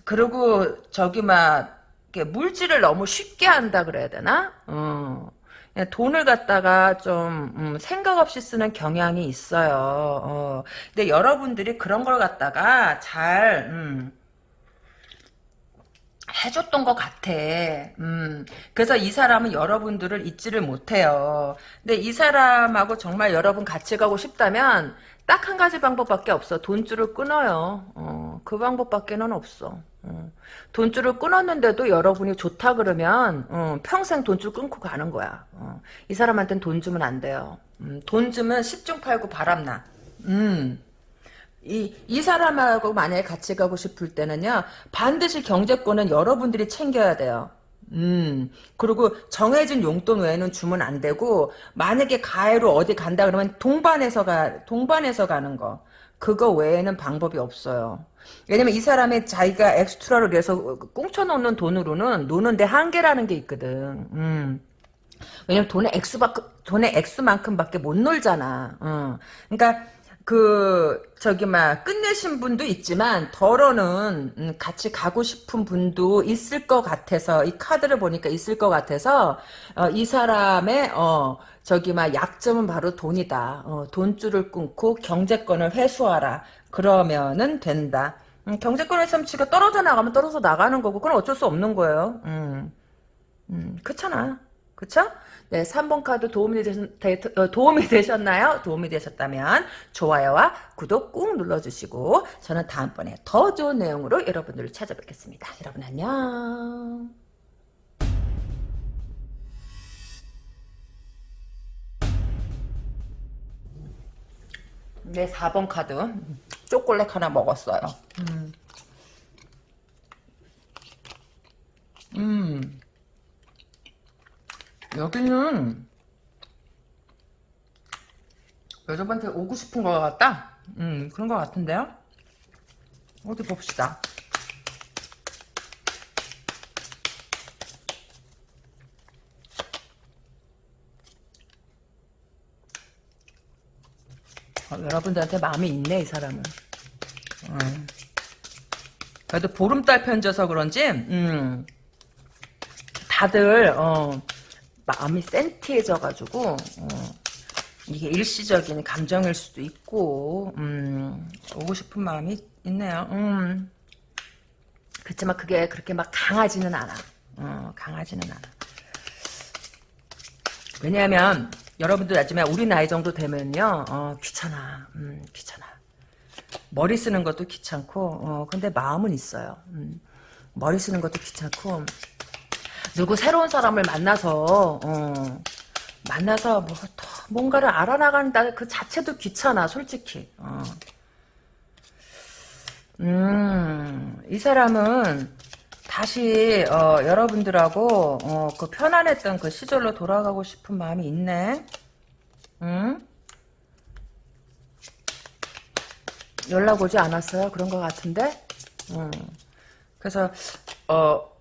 그리고 저기 막 물질을 너무 쉽게 한다 그래야 되나? 어. 그냥 돈을 갖다가 좀 음, 생각 없이 쓰는 경향이 있어요. 어. 근데 여러분들이 그런 걸 갖다가 잘 음, 해줬던 것 같아. 음, 그래서 이 사람은 여러분들을 잊지를 못해요. 근데 이 사람하고 정말 여러분 같이 가고 싶다면 딱 한 가지 방법밖에 없어. 돈줄을 끊어요. 어, 그 방법밖에는 없어. 어, 돈줄을 끊었는데도 여러분이 좋다 그러면 어, 평생 돈줄 끊고 가는 거야. 어, 이 사람한테는 돈 주면 안 돼요. 음, 돈 주면 10중 팔고 바람나. 음. 이, 이 사람하고 만약에 같이 가고 싶을 때는요, 반드시 경제권은 여러분들이 챙겨야 돼요. 음, 그리고 정해진 용돈 외에는 주면 안 되고, 만약에 가해로 어디 간다 그러면 동반해서 가, 동반해서 가는 거. 그거 외에는 방법이 없어요. 왜냐면 이 사람이 자기가 엑스트라로 해서 꽁쳐놓는 돈으로는 노는데 한계라는 게 있거든. 음. 왜냐면 돈의 액수밖 돈의 액수만큼밖에 못 놀잖아. 어. 그러니까 그 저기 막 끝내신 분도 있지만 덜어는 음, 같이 가고 싶은 분도 있을 것 같아서 이 카드를 보니까 있을 것 같아서 어, 이 사람의 어 저기 막 약점은 바로 돈이다. 어, 돈줄을 끊고 경제권을 회수하라. 그러면은 된다. 음, 경제권의 som치가 떨어져 나가면 떨어져 나가는 거고 그건 어쩔 수 없는 거예요. 음, 음 그렇잖아. 그쵸? 네, 3번 카드 도움이, 되셨, 되, 어, 도움이 되셨나요? 도움이 되셨다면 좋아요와 구독 꾹 눌러주시고 저는 다음번에 더 좋은 내용으로 여러분들을 찾아뵙겠습니다. 여러분 안녕. 네, 4번 카드 초콜릿 하나 먹었어요. 음. 음. 여기는 여자분한테 오고 싶은 것 같다? 음, 그런 것 같은데요? 어디 봅시다. 어, 여러분들한테 마음이 있네, 이 사람은. 음. 그래도 보름달 편져서 그런지, 음, 다들, 어, 마음이 센티해져가지고 어, 이게 일시적인 감정일 수도 있고 음, 오고 싶은 마음이 있네요. 음. 그렇지만 그게 그렇게 막 강하지는 않아. 어, 강하지는 않아. 왜냐하면 여러분들 알지만 우리 나이 정도 되면요 어, 귀찮아. 음, 귀찮아. 머리 쓰는 것도 귀찮고 어, 근데 마음은 있어요. 음, 머리 쓰는 것도 귀찮고 누구 새로운 사람을 만나서 어, 만나서 뭐 뭔가를 알아나간다 그 자체도 귀찮아 솔직히 어. 음, 이 사람은 다시 어, 여러분들하고 어, 그 편안했던 그 시절로 돌아가고 싶은 마음이 있네. 음? 연락 오지 않았어요? 그런 것 같은데? 음. 그래서 어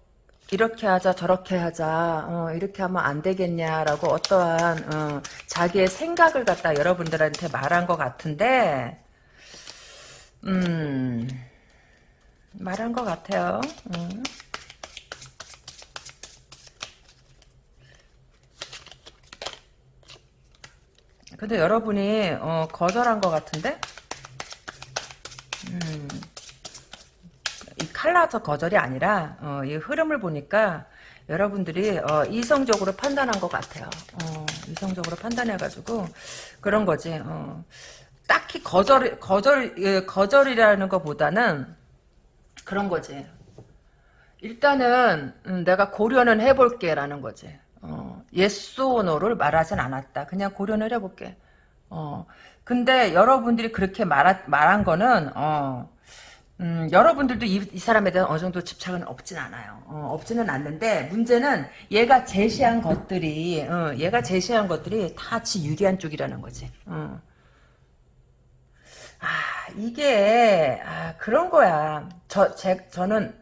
이렇게 하자 저렇게 하자 어, 이렇게 하면 안 되겠냐라고 어떠한 어, 자기의 생각을 갖다 여러분들한테 말한 것 같은데 음 말한 것 같아요 음. 근데 여러분이 어, 거절한 것 같은데 음. 칼라서 거절이 아니라 어, 이 흐름을 보니까 여러분들이 어, 이성적으로 판단한 것 같아요. 어, 이성적으로 판단해가지고 그런 거지. 어. 딱히 거절 거절 예, 거절이라는 것보다는 그런 거지. 일단은 음, 내가 고려는 해볼게라는 거지. 어, or no를 말하진 않았다. 그냥 고려는 해볼게. 어, 근데 여러분들이 그렇게 말하, 말한 거는 어, 음, 여러분들도 이, 이, 사람에 대한 어느 정도 집착은 없진 않아요. 어, 없지는 않는데 문제는 얘가 제시한 것들이 어, 얘가 제시한 것들이 다지 유리한 쪽이라는 거지. 어. 아 이게 아, 그런 거야. 저 제, 저는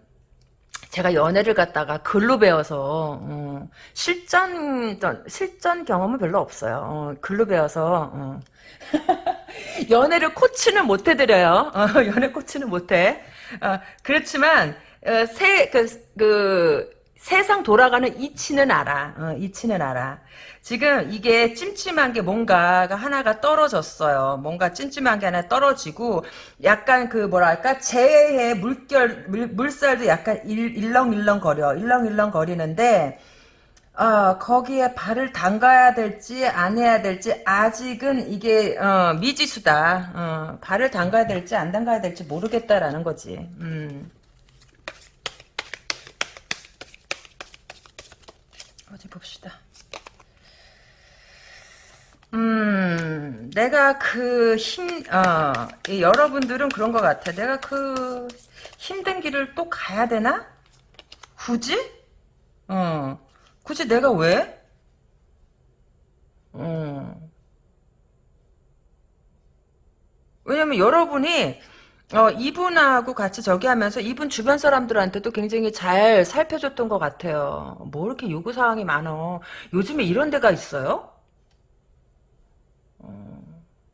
제가 연애를 갖다가 글로 배워서 어, 실전 실전 경험은 별로 없어요. 어, 글로 배워서 어. 연애를 코치는 못 해드려요. 어, 연애 코치는 못해. 어, 그렇지만 어, 세, 그, 그, 세상 돌아가는 이치는 알아. 어, 이치는 알아. 지금 이게 찜찜한 게 뭔가가 하나가 떨어졌어요. 뭔가 찜찜한 게 하나 떨어지고 약간 그 뭐랄까 재해의 물결 물, 물살도 약간 일, 일렁일렁 거려. 일렁일렁 거리는데 어, 거기에 발을 담가야 될지 안 해야 될지 아직은 이게 어, 미지수다. 어, 발을 담가야 될지 안 담가야 될지 모르겠다라는 거지. 음. 어디 봅시다. 음, 내가 그 힘, 어, 여러분들은 그런 것 같아. 내가 그 힘든 길을 또 가야 되나? 굳이? 어. 굳이 내가 왜? 어. 왜냐면 여러분이 어, 이분하고 같이 저기 하면서 이분 주변 사람들한테도 굉장히 잘 살펴줬던 것 같아요. 뭐 이렇게 요구사항이 많어. 요즘에 이런 데가 있어요? 어,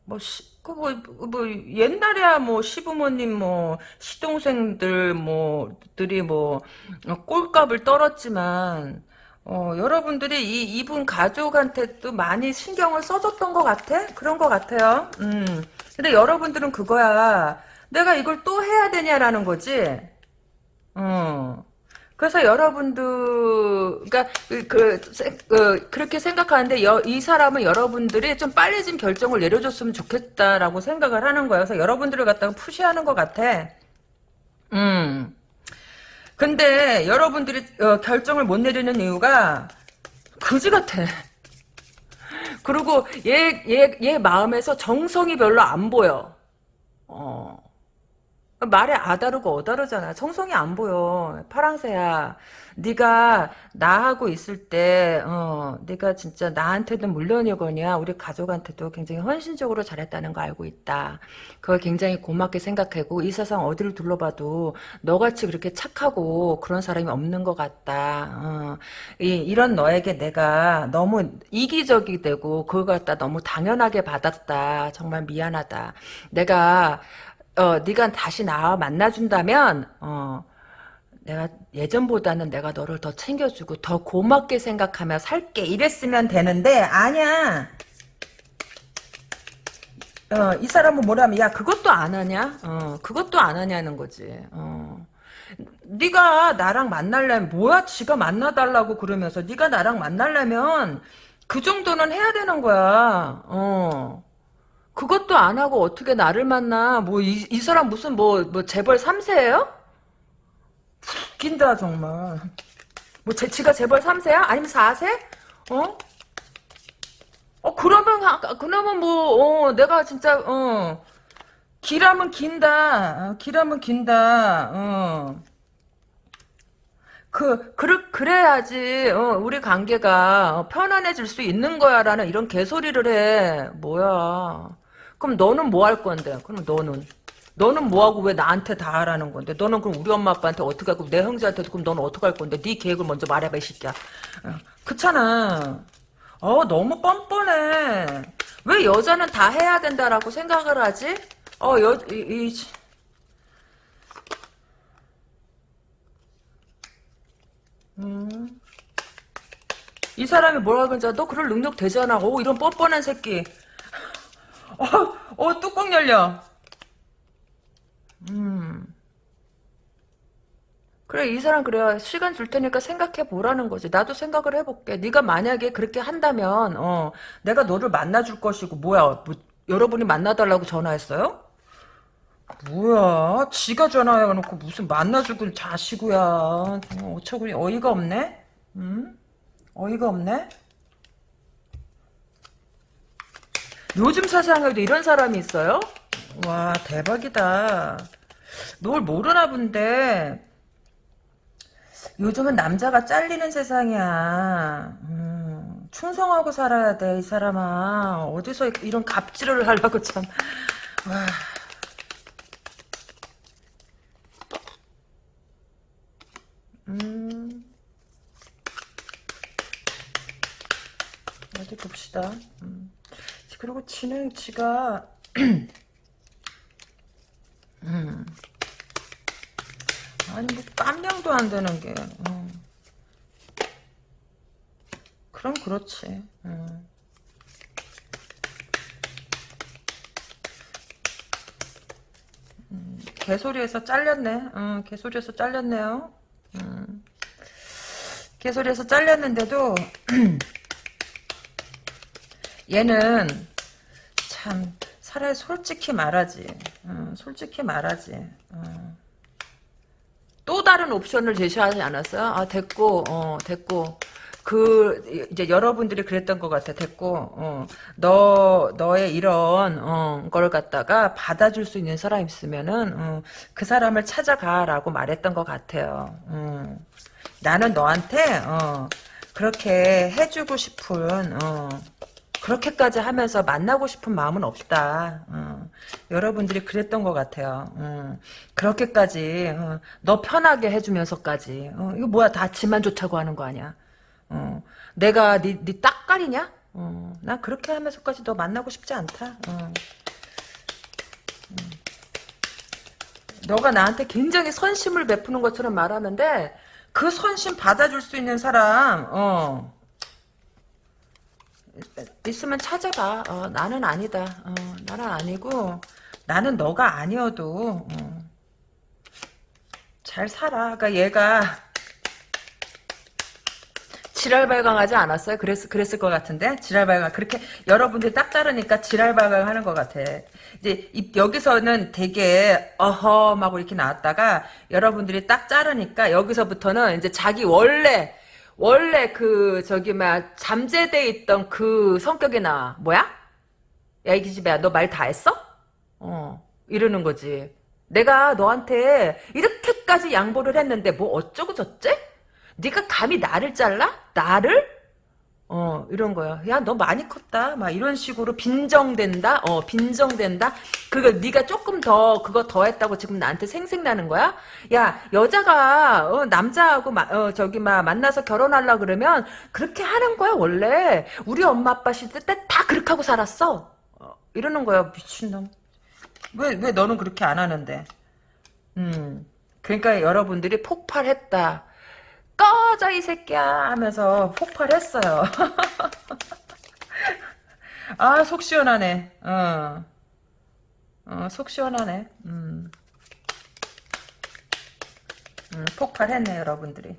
뭐, 시, 그 뭐, 뭐, 옛날에야 뭐, 시부모님 뭐, 시동생들 뭐, 들이 뭐, 어, 꼴값을 떨었지만, 어, 여러분들이 이, 이분 가족한테 또 많이 신경을 써줬던 것 같아? 그런 것 같아요. 음. 근데 여러분들은 그거야. 내가 이걸 또 해야 되냐라는 거지. 어. 그래서 여러분들, 그니까, 그, 그, 그, 그렇게 생각하는데, 여, 이 사람은 여러분들이 좀 빨리 좀 결정을 내려줬으면 좋겠다라고 생각을 하는 거예요. 그래서 여러분들을 갖다가 푸시하는 것 같아. 음. 근데, 여러분들이, 어, 결정을 못 내리는 이유가, 그지 같아. 그리고, 얘, 얘, 얘 마음에서 정성이 별로 안 보여. 어. 말에 아다르고 어다르잖아. 정성이 안 보여. 파랑새야. 네가 나하고 있을 때, 어, 네가 진짜 나한테도 물론이거냐, 우리 가족한테도 굉장히 헌신적으로 잘했다는 거 알고 있다. 그걸 굉장히 고맙게 생각하고 이 세상 어디를 둘러봐도 너같이 그렇게 착하고 그런 사람이 없는 것 같다. 어, 이, 이런 너에게 내가 너무 이기적이 되고 그걸 갖다 너무 당연하게 받았다. 정말 미안하다. 내가 어, 네가 다시 나 만나준다면, 어, 내가 예전보다는 내가 너를 더 챙겨주고 더 고맙게 생각하며 살게 이랬으면 되는데 아니야. 어, 이 사람은 뭐라면 야 그것도 안 하냐? 어, 그것도 안 하냐는 거지. 어. 네가 나랑 만날려면 뭐야? 지가 만나달라고 그러면서 네가 나랑 만날려면 그 정도는 해야 되는 거야. 어. 그것도 안 하고 어떻게 나를 만나? 뭐, 이, 이 사람 무슨 뭐, 뭐, 재벌 3세예요? 웃긴다, 정말. 뭐, 제, 지가 재벌 3세야? 아니면 4세? 어? 어, 그러면, 그러면 뭐, 어, 내가 진짜, 어, 길하면 긴다. 어, 길하면 긴다. 어. 그, 그, 그래야지, 어, 우리 관계가 편안해질 수 있는 거야, 라는 이런 개소리를 해. 뭐야. 그럼 너는 뭐 할 건데? 그럼 너는 너는 뭐하고 왜 나한테 다 하라는 건데? 너는 그럼 우리 엄마 아빠한테 어떻게 하고 내 형제한테도 그럼 너는 어떻게 할 건데? 네 계획을 먼저 말해봐 이 새끼야. 어, 그렇잖아. 어 너무 뻔뻔해. 왜 여자는 다 해야 된다라고 생각을 하지? 어여 이, 이 음. 이 사람이 뭐라 그러지? 너 그럴 능력 되잖아. 오 이런 뻔뻔한 새끼. 어, 어, 뚜껑 열려. 음. 그래, 이 사람 그래요. 시간 줄 테니까 생각해 보라는 거지. 나도 생각을 해볼게. 네가 만약에 그렇게 한다면, 어, 내가 너를 만나줄 것이고, 뭐야, 뭐, 여러분이 만나달라고 전화했어요? 뭐야, 지가 전화해놓고 무슨 만나주길 자시구야. 어처구니 어이가 없네? 음? 어이가 없네? 요즘 세상에도 이런 사람이 있어요? 와 대박이다. 뭘 모르나 본데 요즘은 남자가 잘리는 세상이야. 음, 충성하고 살아야 돼, 이 사람아. 어디서 이런 갑질을 하려고 참. 와. 음. 어디 봅시다. 지가 음. 아니 뭐 깜냥도 안 되는 게 음. 그럼 그렇지 음. 음, 개소리에서 잘렸네 음, 개소리에서 잘렸네요 음. 개소리에서 잘렸는데도 얘는 참 차라리 솔직히 말하지. 어, 솔직히 말하지. 어. 또 다른 옵션을 제시하지 않았어요? 아 됐고, 어 됐고. 그 이제 여러분들이 그랬던 것 같아. 됐고, 어, 너 너의 이런 어, 걸 갖다가 받아줄 수 있는 사람 있으면은 어, 그 사람을 찾아가라고 말했던 것 같아요. 어. 나는 너한테 어, 그렇게 해주고 싶은 어, 그렇게까지 하면서 만나고 싶은 마음은 없다. 어. 여러분들이 그랬던 것 같아요. 어. 그렇게까지 어. 너 편하게 해주면서까지 어, 이거 뭐야 다 지만 좋다고 하는 거 아니야. 어. 내가 네, 네 딱깔이냐? 어. 난 그렇게 하면서까지 너 만나고 싶지 않다. 음. 너가 나한테 굉장히 선심을 베푸는 것처럼 말하는데 그 선심 받아줄 수 있는 사람 어. 있으면 찾아봐. 어, 나는 아니다. 어, 나는 아니고 나는 너가 아니어도 어, 잘 살아. 그러니까 얘가 지랄 발광하지 않았어요? 그랬, 그랬을 것 같은데? 지랄 발광. 그렇게 여러분들이 딱 자르니까 지랄 발광 하는 것 같아. 이제 이- 여기서는 되게 어허 하고 이렇게 나왔다가 여러분들이 딱 자르니까 여기서부터는 이제 자기 원래 원래 그 저기 막 잠재돼 있던 그 성격이 나와. 뭐야? 야 이 기집애야 너 말 다 했어? 어 이러는 거지. 내가 너한테 이렇게까지 양보를 했는데 뭐 어쩌고 저째? 네가 감히 나를 잘라? 나를? 어 이런 거야. 야 너 많이 컸다. 막 이런 식으로 빈정된다. 어 빈정된다. 그거 네가 조금 더 그거 더 했다고 지금 나한테 생색나는 거야? 야 여자가 어, 남자하고 마, 어, 저기 막 만나서 결혼하려 그러면 그렇게 하는 거야 원래. 우리 엄마 아빠 시대 때 다 그렇게 하고 살았어. 어, 이러는 거야 미친놈. 왜 왜 너는 그렇게 안 하는데? 음 그러니까 여러분들이 폭발했다. 꺼져 이 새끼야 하면서 폭발했어요. 아 속 시원하네. 어. 어, 속 시원하네. 음. 음, 폭발했네 여러분들이.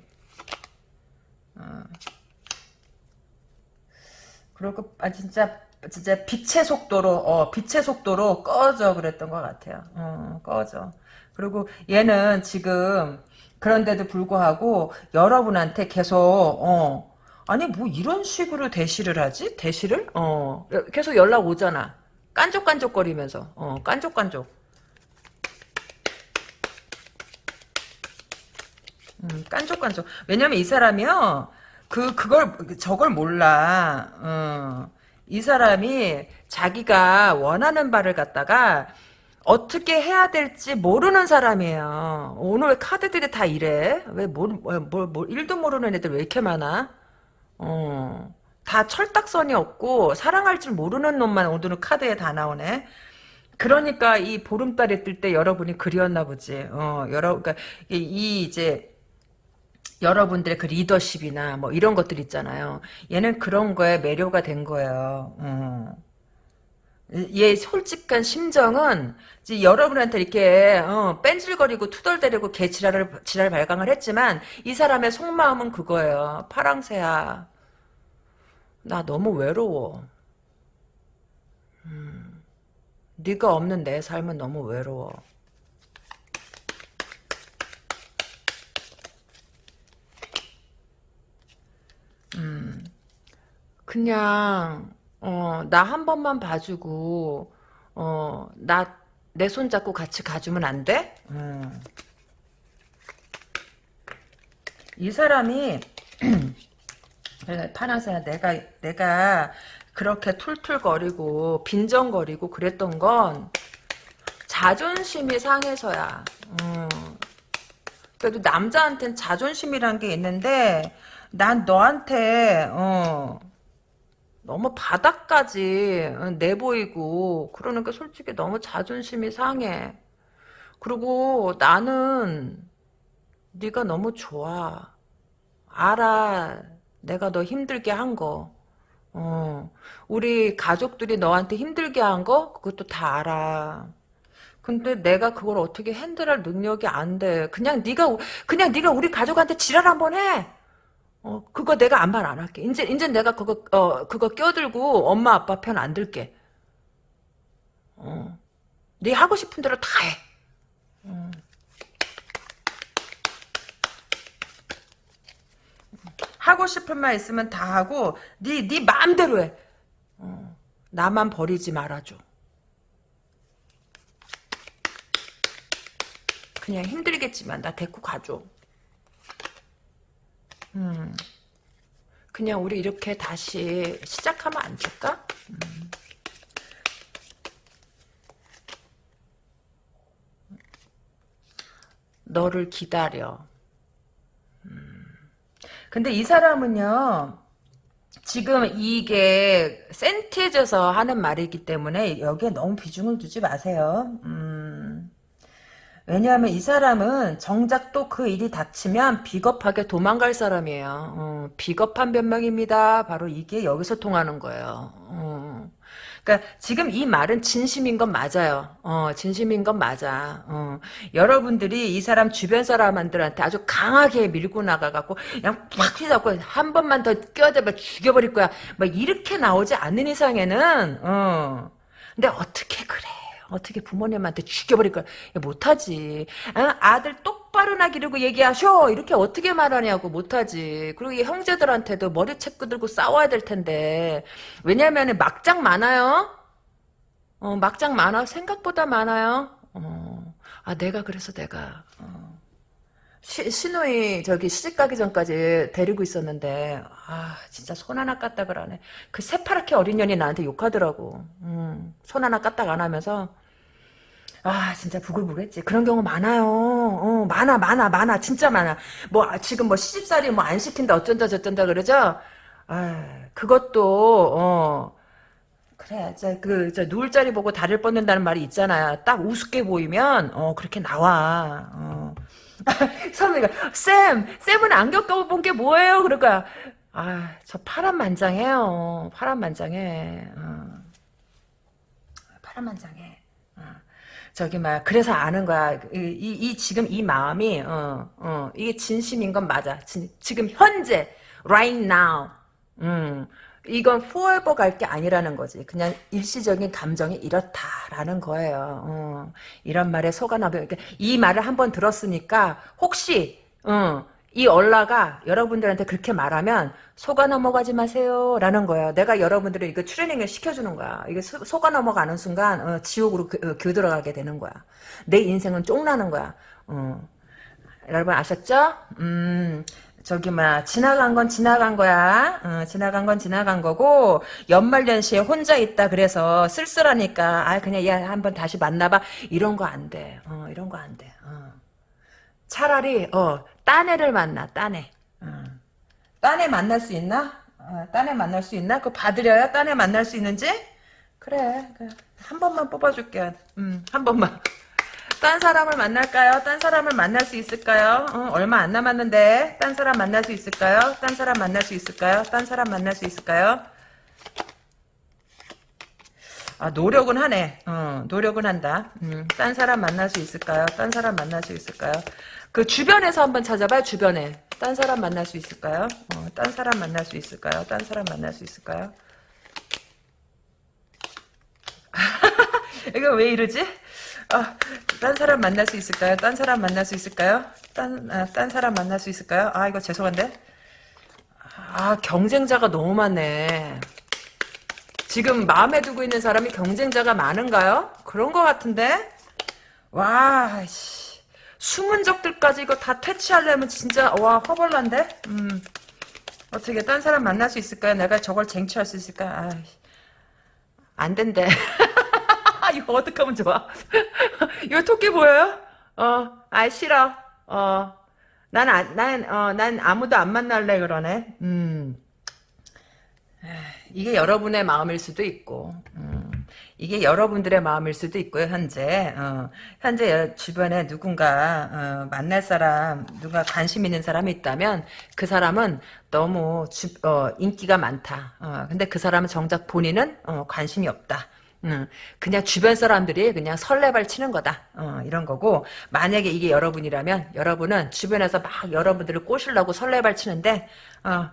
어. 그리고 아 진짜 진짜 빛의 속도로 어 빛의 속도로 꺼져 그랬던 것 같아요. 어, 꺼져. 그리고 얘는 지금 그런데도 불구하고 여러분한테 계속 어 아니 뭐 이런 식으로 대시를 하지? 대시를? 어 계속 연락 오잖아. 깐족깐족거리면서 어 깐족깐족. 음, 깐족깐족. 왜냐면 이 사람이요. 그 그걸 저걸 몰라. 어. 이 사람이 자기가 원하는 바를 갖다가 어떻게 해야 될지 모르는 사람이에요. 오늘 카드들이 다 이래. 왜, 뭘, 뭘, 뭘, 뭘, 일도 모르는 애들 왜 이렇게 많아? 어, 다 철딱선이 없고, 사랑할 줄 모르는 놈만 오늘은 카드에 다 나오네. 그러니까 이 보름달이 뜰 때 여러분이 그리웠나 보지. 어, 여러, 그니까, 이, 이 이제, 여러분들의 그 리더십이나 뭐 이런 것들 있잖아요. 얘는 그런 거에 매료가 된 거예요. 어. 얘 솔직한 심정은 여러분한테 이렇게 어, 뺀질거리고 투덜대리고 개 지랄을 지랄 발광을 했지만 이 사람의 속마음은 그거예요. 파랑새야. 나 너무 외로워. 음, 네가 없는 내 삶은 너무 외로워. 음, 그냥 어, 나 한 번만 봐주고, 어, 나, 내 손 잡고 같이 가주면 안 돼? 음. 이 사람이, 파나세야, 내가, 내가 그렇게 툴툴거리고, 빈정거리고 그랬던 건, 자존심이 상해서야. 음. 그래도 남자한테는 자존심이란 게 있는데, 난 너한테, 어, 너무 바닥까지 내보이고 그러니까 솔직히 너무 자존심이 상해. 그리고 나는 네가 너무 좋아. 알아. 내가 너 힘들게 한 거. 어. 우리 가족들이 너한테 힘들게 한 거? 그것도 다 알아. 근데 내가 그걸 어떻게 핸들할 능력이 안 돼. 그냥 네가 그냥 네가 우리 가족한테 지랄 한번 해. 어, 그거 내가 아무 말안 할게. 이제, 이제 내가 그거, 어, 그거 껴들고 엄마 아빠 편 안 들게. 어. 네 하고 싶은 대로 다 해. 어. 하고 싶은 말 있으면 다 하고, 네, 네 마음대로 해. 어. 나만 버리지 말아줘. 그냥 힘들겠지만 나 데리고 가줘. 음. 그냥 우리 이렇게 다시 시작하면 안 될까? 음. 너를 기다려. 음. 근데 이 사람은요, 지금 이게 센티해져서 하는 말이기 때문에 여기에 너무 비중을 두지 마세요. 음. 왜냐하면 이 사람은 정작 또 그 일이 닥치면 비겁하게 도망갈 사람이에요. 어, 비겁한 변명입니다. 바로 이게 여기서 통하는 거예요. 어. 그러니까 지금 이 말은 진심인 건 맞아요. 어, 진심인 건 맞아. 어. 여러분들이 이 사람 주변 사람들한테 아주 강하게 밀고 나가갖고 그냥 팍 휘잡고 한 번만 더 껴대면 죽여버릴 거야. 막 이렇게 나오지 않는 이상에는 어. 근데 어떻게 그래? 어떻게 부모님한테 죽여버릴 걸 못하지. 아, 아들 똑바로 나 기르고 얘기하셔. 이렇게 어떻게 말하냐고 못하지. 그리고 이 형제들한테도 머리채 끄들고 싸워야 될 텐데. 왜냐면 막장 많아요. 어, 막장 많아. 생각보다 많아요. 어, 아 내가 그래서 내가 어. 시, 신우이 저기 시집 가기 전까지 데리고 있었는데 아 진짜 손 하나 까딱을 안 해. 그 새파랗게 어린 년이 나한테 욕하더라고. 음, 손 하나 까딱 안 하면서 아 진짜 부글부글했지. 그런 경우 많아요. 어, 많아 많아 많아. 진짜 많아. 뭐 아, 지금 뭐 시집살이 뭐 안 시킨다 어쩐다 저쩐다 그러죠? 아 그것도 어. 그래 저그저 누울 자리 보고 다리를 뻗는다는 말이 있잖아요. 딱 우습게 보이면 어 그렇게 나와. 어. 선배가 쌤 쌤은 안 겪어본 게 뭐예요? 거야. 아저 파란만장해요. 파란만장해 어. 파란만장해 저기 막 그래서 아는 거야. 이, 이, 이 지금 이 마음이 어, 어, 이게 진심인 건 맞아. 진, 지금 현재 right now. 음. 이건 forever 갈 게 아니라는 거지. 그냥 일시적인 감정이 이렇다라는 거예요. 어. 이런 말에 속아 나면 이 말을 한번 들었으니까 혹시 어, 이 얼라가 여러분들한테 그렇게 말하면 속아 넘어가지 마세요 라는 거야 내가 여러분들을 이거 트레이닝을 시켜주는 거야 이게 속아 넘어가는 순간 어, 지옥으로 그, 어, 교들어가게 되는 거야 내 인생은 쫑나는 거야 어. 여러분 아셨죠? 음 저기 뭐 지나간 건 지나간 거야. 어, 지나간 건 지나간 거고 연말 연시에 혼자 있다 그래서 쓸쓸하니까 아 그냥 얘 한번 다시 만나봐 이런 거 안 돼. 어, 이런 거 안 돼. 어. 차라리 어 딴 애를 만나 딴애 어. 딴애 만날 수 있나? 어, 딴애 만날 수 있나? 그거 봐드려야 딴애 만날 수 있는지? 그래, 그래. 한 번만 뽑아줄게 음, 한 번만 딴 사람을 만날까요? 딴 사람을 만날 수 있을까요? 어, 얼마 안 남았는데 딴 사람 만날 수 있을까요? 딴 사람 만날 수 있을까요? 딴 사람 만날 수 있을까요? 아 노력은 하네. 어, 노력은 한다. 음, 딴 사람 만날 수 있을까요? 딴 사람 만날 수 있을까요? 그 주변에서 한번 찾아봐요. 주변에. 딴 사람 만날 수 있을까요? 어, 딴 사람 만날 수 있을까요? 딴 사람 만날 수 있을까요? 이거 왜 이러지? 아, 딴 사람 만날 수 있을까요? 딴 사람 만날 수 있을까요? 딴, 아, 딴 사람 만날 수 있을까요? 아, 이거 죄송한데? 아, 경쟁자가 너무 많네. 지금 마음에 두고 있는 사람이 경쟁자가 많은가요? 그런 것 같은데? 와, 씨. 숨은 적들까지 이거 다 퇴치하려면 진짜 와 허벌난데? 음. 어떻게 딴 사람 만날 수 있을까요? 내가 저걸 쟁취할 수 있을까? 아, 안 된대. 이거 어떡 하면 좋아? 이거 토끼 보여요? 어, 아 싫어. 어, 난, 아, 난, 어, 난 아무도 안 만날래 그러네. 음. 이게 여러분의 마음일 수도 있고. 음. 이게 여러분들의 마음일 수도 있고요, 현재. 어, 현재 주변에 누군가, 어, 만날 사람, 누가 관심 있는 사람이 있다면, 그 사람은 너무 주, 어, 인기가 많다. 어, 근데 그 사람은 정작 본인은, 어, 관심이 없다. 음, 그냥 주변 사람들이 그냥 설레발 치는 거다. 어, 이런 거고, 만약에 이게 여러분이라면, 여러분은 주변에서 막 여러분들을 꼬시려고 설레발 치는데, 어,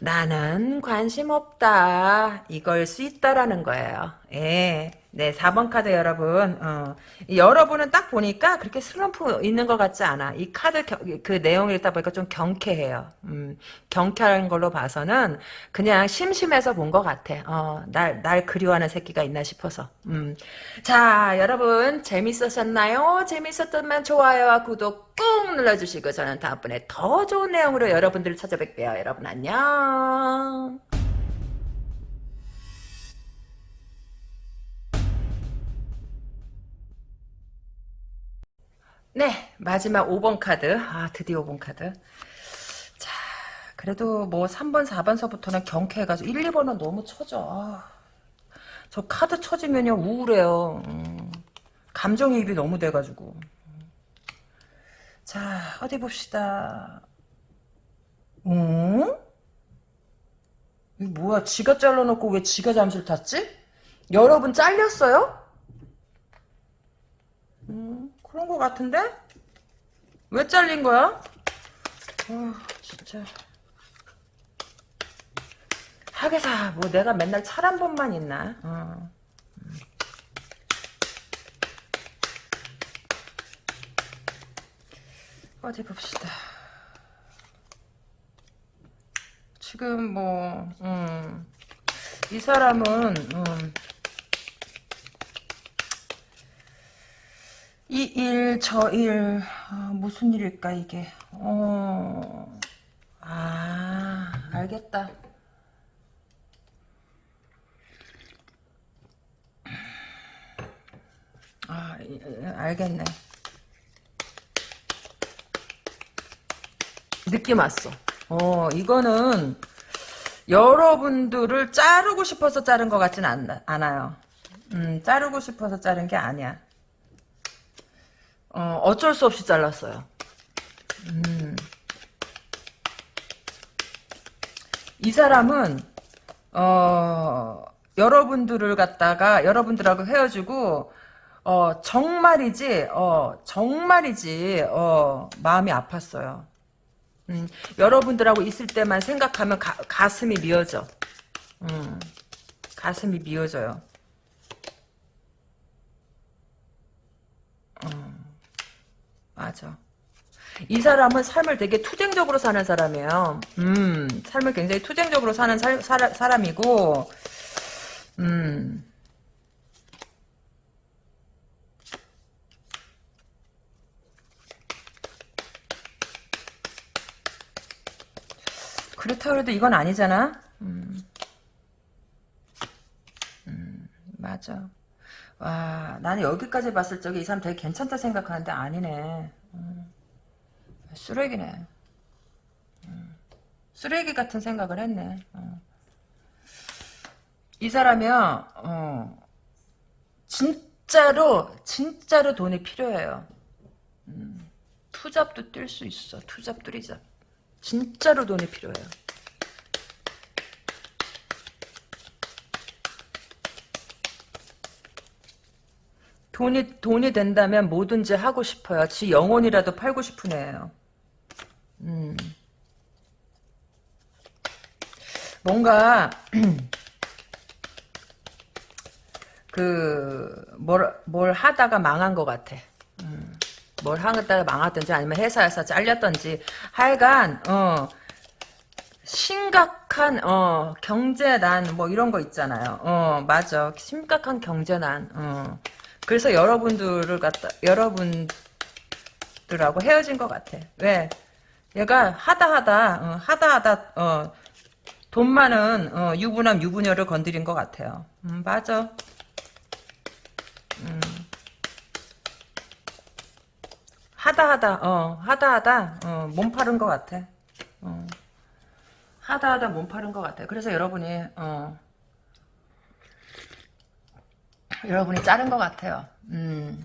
나는 관심 없다. 이걸 수 있다라는 거예요. 예. 네, 4번 카드 여러분. 어, 여러분은 딱 보니까 그렇게 슬럼프 있는 것 같지 않아. 이 카드 겨, 그 내용을 읽다 보니까 좀 경쾌해요. 음, 경쾌한 걸로 봐서는 그냥 심심해서 본 것 같아. 어, 날, 날 그리워하는 새끼가 있나 싶어서. 음. 자, 여러분 재밌으셨나요? 재밌었다면 좋아요와 구독 꾹 눌러주시고 저는 다음번에 더 좋은 내용으로 여러분들을 찾아뵐게요. 여러분 안녕. 네, 마지막 5번 카드. 아, 드디어 5번 카드. 자, 그래도 뭐 3번, 4번서부터는 경쾌해가지고 1, 2번은 너무 처져. 아, 저 카드 처지면요 우울해요. 음, 감정이입이 너무 돼가지고. 자, 어디 봅시다. 어? 이 뭐야, 지가 잘라놓고 왜 지가 잠수를 탔지? 여러분 잘렸어요? 음, 그런 거 같은데? 왜 잘린 거야? 어, 진짜. 하게사, 뭐 내가 맨날 찰 한 번만 있나? 어. 어디 봅시다. 지금 뭐, 음, 이 사람은, 음, 이 일, 저 일, 아, 무슨 일일까, 이게. 어, 아, 알겠다. 아, 알겠네. 느낌 왔어. 어, 이거는 여러분들을 자르고 싶어서 자른 것 같진 않, 않아요. 음, 자르고 싶어서 자른 게 아니야. 어, 어쩔 수 없이 잘랐어요. 음. 이 사람은, 어, 여러분들을 갖다가, 여러분들하고 헤어지고, 어, 정말이지, 어, 정말이지, 어, 마음이 아팠어요. 음, 여러분들하고 있을 때만 생각하면 가, 가슴이 미어져. 음, 가슴이 미어져요. 맞아. 이 사람은 삶을 되게 투쟁적으로 사는 사람이에요. 음, 삶을 굉장히 투쟁적으로 사는 살, 사, 사람이고, 음, 그렇다고 해도 이건 아니잖아? 음. 음, 맞아. 와, 나는 여기까지 봤을 적에 이 사람 되게 괜찮다 생각하는데 아니네. 음, 쓰레기네. 음, 쓰레기 같은 생각을 했네. 어. 이 사람이요, 어, 진짜로, 진짜로 돈이 필요해요. 음, 투잡도 뛸 수 있어. 투잡, 뚜리잡. 진짜로 돈이 필요해요. 돈이 돈이 된다면 뭐든지 하고 싶어요. 지 영혼이라도 팔고 싶은 애예요. 음. 뭔가 그뭘 뭘 하다가 망한 것 같아. 음. 뭘 하다가 망했든지 아니면 회사에서 잘렸든지 하여간 어 심각한 어 경제난 뭐 이런 거 있잖아요. 어 맞아 심각한 경제난. 어 그래서 여러분들을 갖다 여러분들하고 헤어진 것 같아. 왜? 얘가 하다 하다 어, 하다 하다 어, 돈 많은 어, 유부남 유부녀를 건드린 것 같아요. 음, 맞아. 음. 하다 하다 어 하다 하다 어, 몸 파른 것 같아. 어. 하다 하다 몸 파른 것 같아. 그래서 여러분이 어, 여러분이 자른 것 같아요. 음.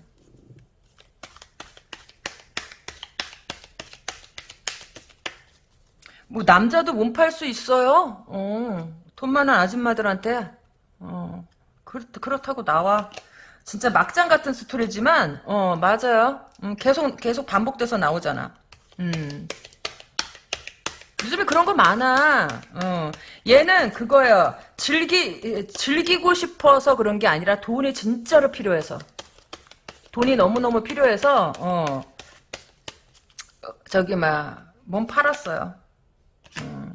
뭐 남자도 몸 팔 수 있어요. 어, 돈 많은 아줌마들한테 어, 그렇, 그렇다고 나와. 진짜 막장 같은 스토리지만 어 맞아요. 음, 계속 계속 반복돼서 나오잖아. 음. 요즘에 그런 거 많아. 어. 얘는 그거예요. 즐기 즐기고 싶어서 그런 게 아니라 돈이 진짜로 필요해서. 돈이 너무 너무 필요해서 어. 어, 저기 막 몸 팔았어요. 음.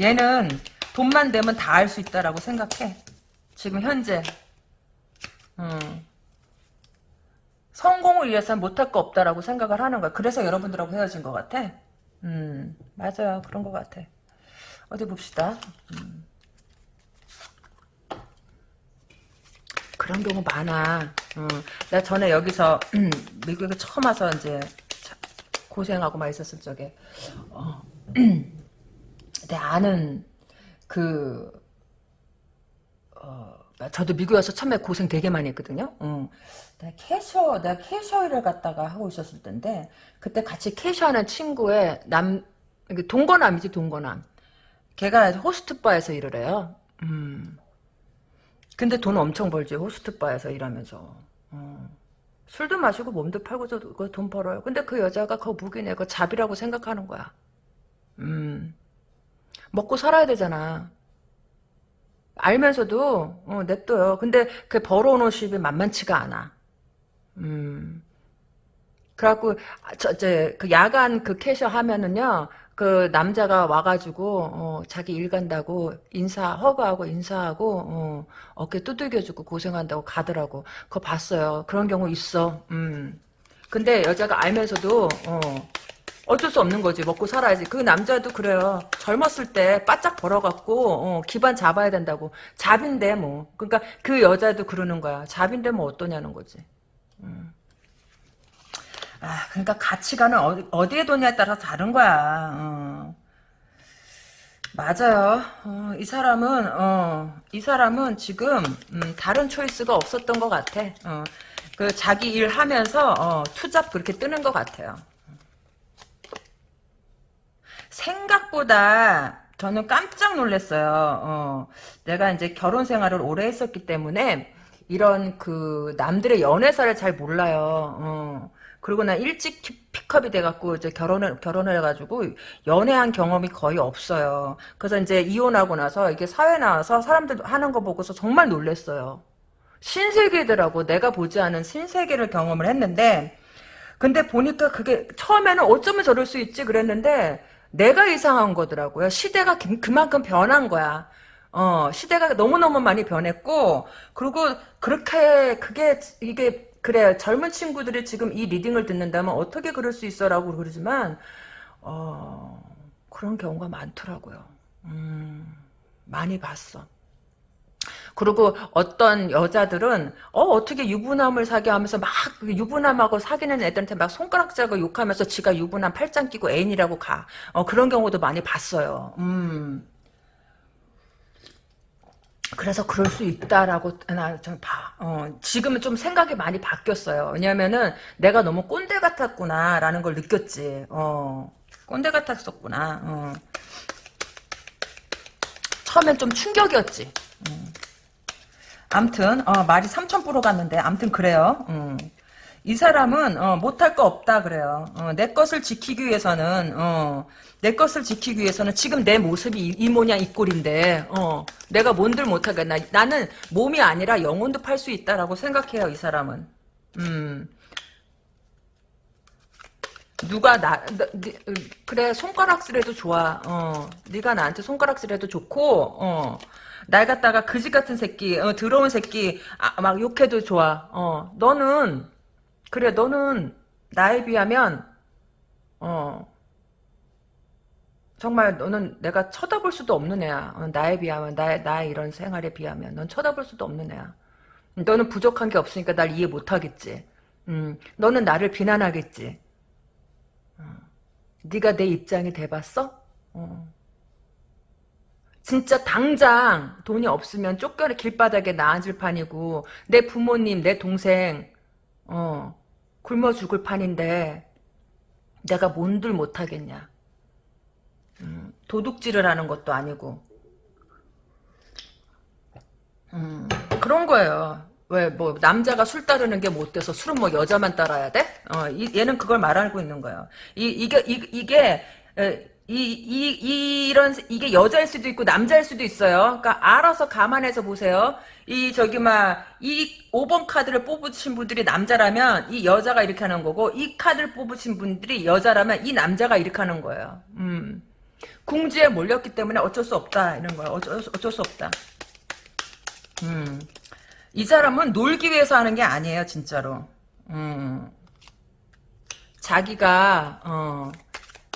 얘는 돈만 되면 다 할 수 있다라고 생각해. 지금 현재. 음. 성공을 위해서는 못할 거 없다라고 생각을 하는 거야. 그래서 여러분들하고 헤어진 것 같아. 음, 맞아요. 그런 것 같아. 어디 봅시다. 음. 그런 경우 많아. 음, 내가 전에 여기서 음, 미국에 처음 와서 이제 참 고생하고 막 있었을 적에 어, 내 아는 그 어, 어, 저도 미국에 와서 처음에 고생 되게 많이 했거든요. 응. 내가 캐셔, 내가 캐셔 일을 갖다가 하고 있었을 텐데, 그때 같이 캐셔하는 친구의 남, 이게 동거남이지, 동거남. 걔가 호스트바에서 일을 해요. 음. 근데 돈 엄청 벌지, 호스트바에서 일하면서. 어. 술도 마시고 몸도 팔고서 그거 돈 벌어요. 근데 그 여자가 그 무기네, 그 잡이라고 생각하는 거야. 음. 먹고 살아야 되잖아. 알면서도 어, 냅둬요. 근데 그 벌어오는 수입이 만만치가 않아. 음. 그래갖고 아, 저 이제 그 야간 그 캐셔 하면은요. 그 남자가 와가지고 어, 자기 일 간다고 인사 허가하고 인사하고 어, 어깨 두들겨주고 고생한다고 가더라고. 그거 봤어요. 그런 경우 있어. 음. 근데 여자가 알면서도 어, 어쩔 수 없는 거지. 먹고 살아야지. 그 남자도 그래요. 젊었을 때 바짝 벌어갖고 어, 기반 잡아야 된다고. 잡인데 뭐. 그러니까 그 여자도 그러는 거야. 잡인데 뭐 어떠냐는 거지. 음. 아, 그러니까 가치관은 어디, 어디에 뒀냐에 따라서 다른 거야. 어. 맞아요. 어, 이 사람은 어, 이 사람은 지금 음, 다른 초이스가 없었던 것 같아. 어, 그 자기 일 하면서 어, 투잡 그렇게 뜨는 것 같아요. 생각보다 저는 깜짝 놀랐어요. 어, 내가 이제 결혼 생활을 오래 했었기 때문에 이런 그 남들의 연애사를 잘 몰라요. 어. 그리고 난 일찍 픽업이 돼갖고 이제 결혼을 결혼을 해가지고 연애한 경험이 거의 없어요. 그래서 이제 이혼하고 나서 이게 사회 나와서 사람들 하는 거 보고서 정말 놀랐어요. 신세계더라고. 내가 보지 않은 신세계를 경험을 했는데 근데 보니까 그게 처음에는 어쩌면 저럴 수 있지 그랬는데 내가 이상한 거더라고요. 시대가 그- 그만큼 변한 거야. 어, 시대가 너무너무 많이 변했고, 그리고 그렇게, 그게, 이게, 그래, 젊은 친구들이 지금 이 리딩을 듣는다면 어떻게 그럴 수 있어? 라고 그러지만, 어, 그런 경우가 많더라고요. 음, 많이 봤어. 그리고 어떤 여자들은 어 어떻게 유부남을 사귀어 하면서 막 유부남하고 사귀는 애들한테 막 손가락 자고 욕하면서 지가 유부남 팔짱 끼고 애인이라고 가. 어 그런 경우도 많이 봤어요. 음. 그래서 그럴 수 있다라고 나좀 봐. 어, 지금은 좀 생각이 많이 바뀌었어요. 왜냐면은 내가 너무 꼰대 같았구나라는 걸 느꼈지. 어, 꼰대 같았었구나. 어. 처음엔 좀 충격이었지. 음. 암튼 어, 말이 3,000% 갔는데 암튼 그래요. 음. 이 사람은 어, 못할 거 없다 그래요. 어, 내 것을 지키기 위해서는 어, 내 것을 지키기 위해서는 지금 내 모습이 이, 이 모양 이 꼴인데 어, 내가 뭔들 못하겠나. 나는 몸이 아니라 영혼도 팔 수 있다라고 생각해요. 이 사람은. 음. 누가 나, 나 니, 그래 손가락질해도 좋아. 어, 네가 나한테 손가락질해도 좋고 어. 날 갖다가 그지 같은 새끼, 어, 더러운 새끼, 아, 막 욕해도 좋아. 어, 너는, 그래, 너는 나에 비하면, 어, 정말 너는 내가 쳐다볼 수도 없는 애야. 어, 나에 비하면, 나의, 나의 이런 생활에 비하면. 넌 쳐다볼 수도 없는 애야. 너는 부족한 게 없으니까 날 이해 못 하겠지. 음, 너는 나를 비난하겠지. 어, 네가 내 입장이 돼봤어? 어. 진짜 당장 돈이 없으면 쫓겨나 길바닥에 나앉을 판이고 내 부모님 내 동생 어 굶어 죽을 판인데 내가 뭔들 못하겠냐. 음, 도둑질을 하는 것도 아니고. 음, 그런 거예요. 왜 뭐 남자가 술 따르는 게 못 돼서 술은 뭐 여자만 따라야 돼? 어, 이, 얘는 그걸 말하고 있는 거예요. 이, 이게 이, 이게 에, 이, 이, 이런, 이게 여자일 수도 있고 남자일 수도 있어요. 그러니까 알아서 감안해서 보세요. 이, 저기, 막, 이 5번 카드를 뽑으신 분들이 남자라면 이 여자가 이렇게 하는 거고, 이 카드를 뽑으신 분들이 여자라면 이 남자가 이렇게 하는 거예요. 음. 궁지에 몰렸기 때문에 어쩔 수 없다. 이런 거예요. 어쩔, 수- 어쩔 수 없다. 음. 이 사람은 놀기 위해서 하는 게 아니에요, 진짜로. 음. 자기가, 어,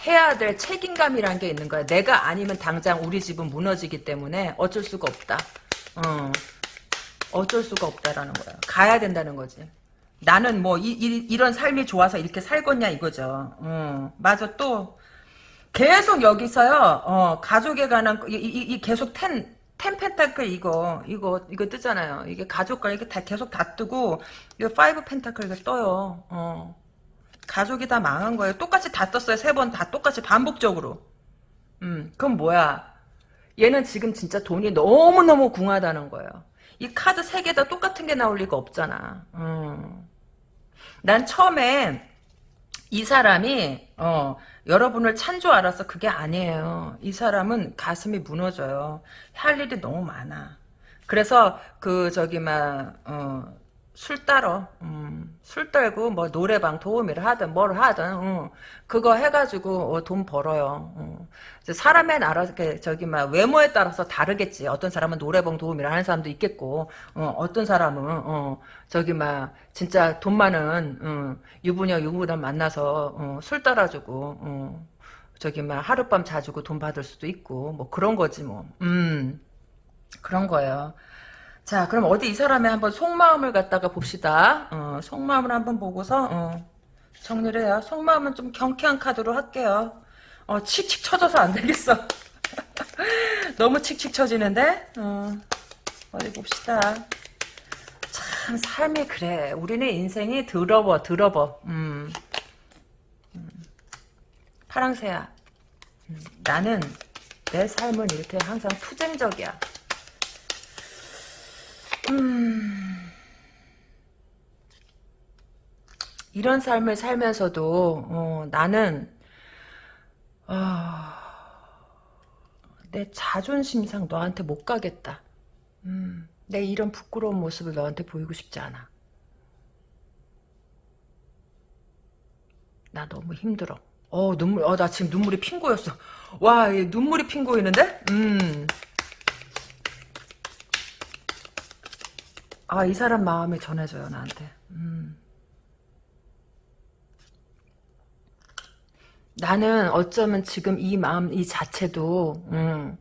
해야 될 책임감이란 게 있는 거야. 내가 아니면 당장 우리 집은 무너지기 때문에 어쩔 수가 없다. 어. 어쩔 수가 없다라는 거야. 가야 된다는 거지. 나는 뭐 이, 런 삶이 좋아서 이렇게 살겠냐 이거죠. 어. 맞아 또 계속 여기서요. 어, 가족에 관한 이, 이, 이 계속 ten ten pentacle 이거 이거 이거 뜨잖아요. 이게 가족과 이게 다 계속 다 뜨고 이거 five pentacle 이거 떠요. 어. 가족이 다 망한 거예요. 똑같이 다 떴어요. 세 번 다 똑같이 반복적으로. 음, 그럼 뭐야? 얘는 지금 진짜 돈이 너무너무 궁하다는 거예요. 이 카드 세 개 다 똑같은 게 나올 리가 없잖아. 음. 난 처음에 이 사람이 어, 여러분을 찬 줄 알았어. 그게 아니에요. 이 사람은 가슴이 무너져요. 할 일이 너무 많아. 그래서 그 저기 막 어, 술 따러 음, 술 떨고 뭐 노래방 도우미를 하든 뭘 하든 어, 그거 해가지고 어, 돈 벌어요. 어. 이제 사람의 나라 저기 막 외모에 따라서 다르겠지. 어떤 사람은 노래방 도우미를 하는 사람도 있겠고 어, 떤 사람은 어, 저기 막 진짜 돈 많은 어, 유부녀 유부남 만나서 어, 술 따라주고 어, 저기 막 하룻밤 자주고 돈 받을 수도 있고 뭐 그런 거지 뭐. 음 그런 거예요. 자, 그럼 어디 이 사람의 한번 속마음을 갖다가 봅시다. 어, 속마음을 한번 보고서 어, 정리를 해요. 속마음은 좀 경쾌한 카드로 할게요. 어, 칙칙 쳐져서 안 되겠어. 너무 칙칙 쳐지는데? 어, 어디 봅시다. 참 삶이 그래. 우리는 인생이 더러워, 더러워. 음. 음. 파랑새야. 음, 나는 내 삶은 이렇게 항상 투쟁적이야. 음, 이런 삶을 살면서도 어, 나는 어, 내 자존심 상 너한테 못 가겠다. 음, 내 이런 부끄러운 모습을 너한테 보이고 싶지 않아. 나 너무 힘들어. 어 눈물, 어 나 지금 눈물이 핑 고였어. 와, 눈물이 핑 고이는데? 음. 아, 이 사람 마음이 전해져요, 나한테. 음. 나는 어쩌면 지금 이 마음, 이 자체도, 음,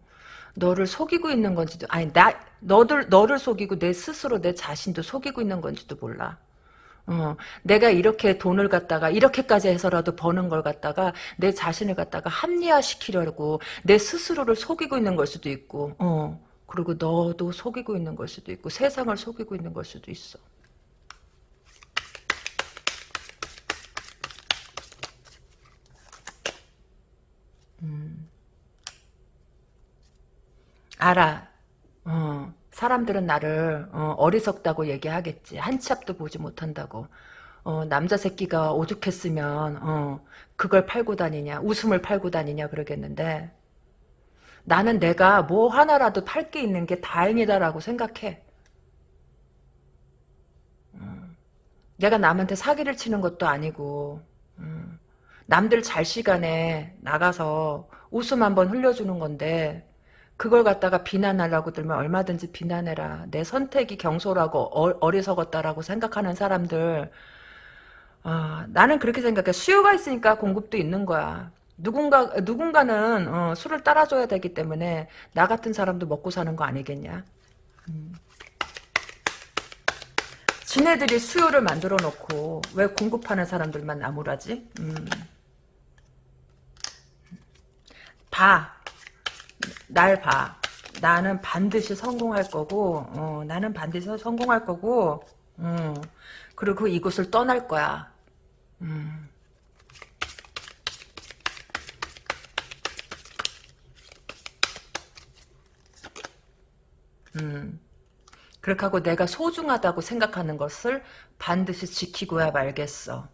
너를 속이고 있는 건지도, 아니, 나, 너들, 너를 속이고 내 스스로 내 자신도 속이고 있는 건지도 몰라. 어, 내가 이렇게 돈을 갖다가 이렇게까지 해서라도 버는 걸 갖다가 내 자신을 갖다가 합리화시키려고 내 스스로를 속이고 있는 걸 수도 있고 어, 그리고 너도 속이고 있는 걸 수도 있고 세상을 속이고 있는 걸 수도 있어. 음. 알아. 어, 사람들은 나를 어, 리석다고 얘기하겠지. 한치 앞도 보지 못한다고. 어, 남자 새끼가 오죽했으면 어, 그걸 팔고 다니냐. 웃음을 팔고 다니냐 그러겠는데 나는 내가 뭐 하나라도 팔 게 있는 게 다행이다라고 생각해. 음. 내가 남한테 사기를 치는 것도 아니고 음. 남들 잘 시간에 나가서 웃음 한번 흘려주는 건데 그걸 갖다가 비난하려고 들면 얼마든지 비난해라. 내 선택이 경솔하고 어, 리석었다라고 생각하는 사람들 어, 나는 그렇게 생각해. 수요가 있으니까 공급도 있는 거야. 누군가 누군가는 어, 술을 따라줘야 되기 때문에 나 같은 사람도 먹고 사는 거 아니겠냐? 음. 지네들이 수요를 만들어 놓고 왜 공급하는 사람들만 나무라지? 음. 봐. 날 봐. 나는 반드시 성공할 거고 어, 나는 반드시 성공할 거고 음. 그리고 이곳을 떠날 거야. 음. 음. 그렇게 하고 내가 소중하다고 생각하는 것을 반드시 지키고야 말겠어.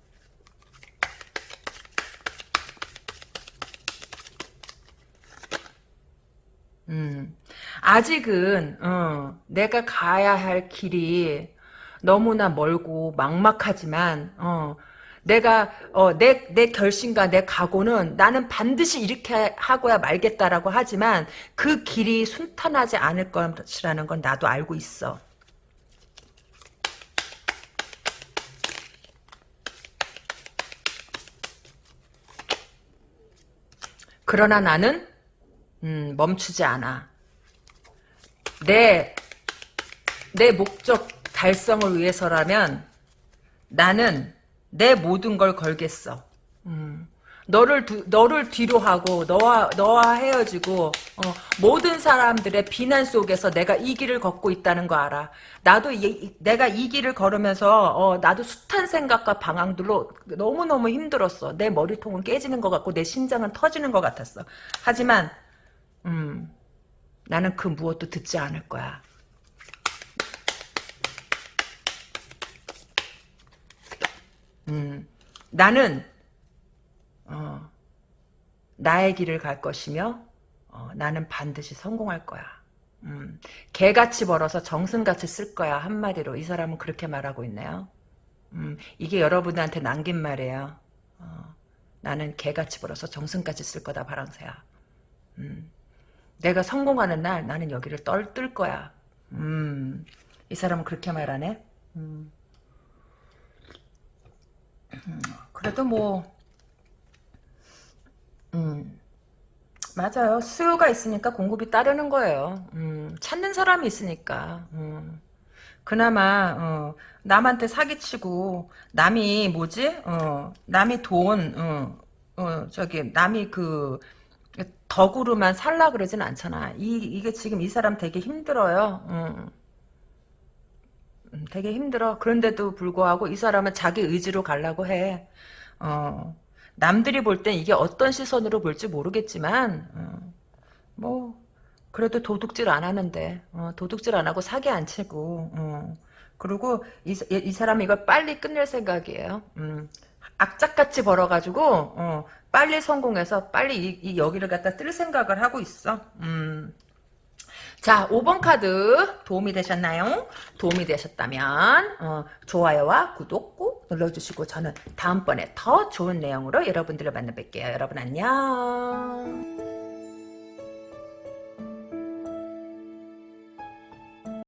음. 아직은 어, 내가 가야 할 길이 너무나 멀고 막막하지만 어, 내가 어, 내, 내 결심과 내 각오는 나는 반드시 이렇게 하고야 말겠다라고 하지만 그 길이 순탄하지 않을 것이라는 건 나도 알고 있어. 그러나 나는 음, 멈추지 않아. 내, 내 목적 달성을 위해서라면 나는 내 모든 걸 걸겠어. 음. 너를 두, 너를 뒤로 하고 너와 너와 헤어지고 어, 모든 사람들의 비난 속에서 내가 이 길을 걷고 있다는 거 알아. 나도 이, 내가 이 길을 걸으면서 어, 나도 숱한 생각과 방황들로 너무 너무 힘들었어. 내 머리통은 깨지는 것 같고 내 심장은 터지는 것 같았어. 하지만 음, 나는 그 무엇도 듣지 않을 거야. 음, 나는 어, 나의 길을 갈 것이며 어, 나는 반드시 성공할 거야. 음, 개같이 벌어서 정승같이 쓸 거야 한마디로 이 사람은 그렇게 말하고 있네요. 음, 이게 여러분한테 남긴 말이에요. 어, 나는 개같이 벌어서 정승같이 쓸 거다 바랑새야. 음, 내가 성공하는 날 나는 여기를 떨 뜰 거야. 음, 이 사람은 그렇게 말하네. 그래도 뭐 음, 맞아요. 수요가 있으니까 공급이 따르는 거예요. 음, 찾는 사람이 있으니까. 음. 그나마 어, 남한테 사기치고 남이 뭐지? 어, 남이 돈, 어, 어, 저기 남이 그 덕으로만 살라 그러진 않잖아. 이 이게 지금 이 사람 되게 힘들어요. 음. 음, 되게 힘들어. 그런데도 불구하고 이 사람은 자기 의지로 가려고 해. 어, 남들이 볼 땐 이게 어떤 시선으로 볼지 모르겠지만, 어, 뭐, 그래도 도둑질 안 하는데, 어, 도둑질 안 하고 사기 안 치고, 어, 그리고 이, 이 사람이 이걸 빨리 끝낼 생각이에요. 음, 악착같이 벌어가지고, 어, 빨리 성공해서 빨리 이, 이 여기를 갖다 뜰 생각을 하고 있어. 음. 자, 5번 카드 도움이 되셨나요? 도움이 되셨다면 어, 좋아요와 구독 꼭 눌러주시고 저는 다음번에 더 좋은 내용으로 여러분들을 만나 뵐게요. 여러분 안녕.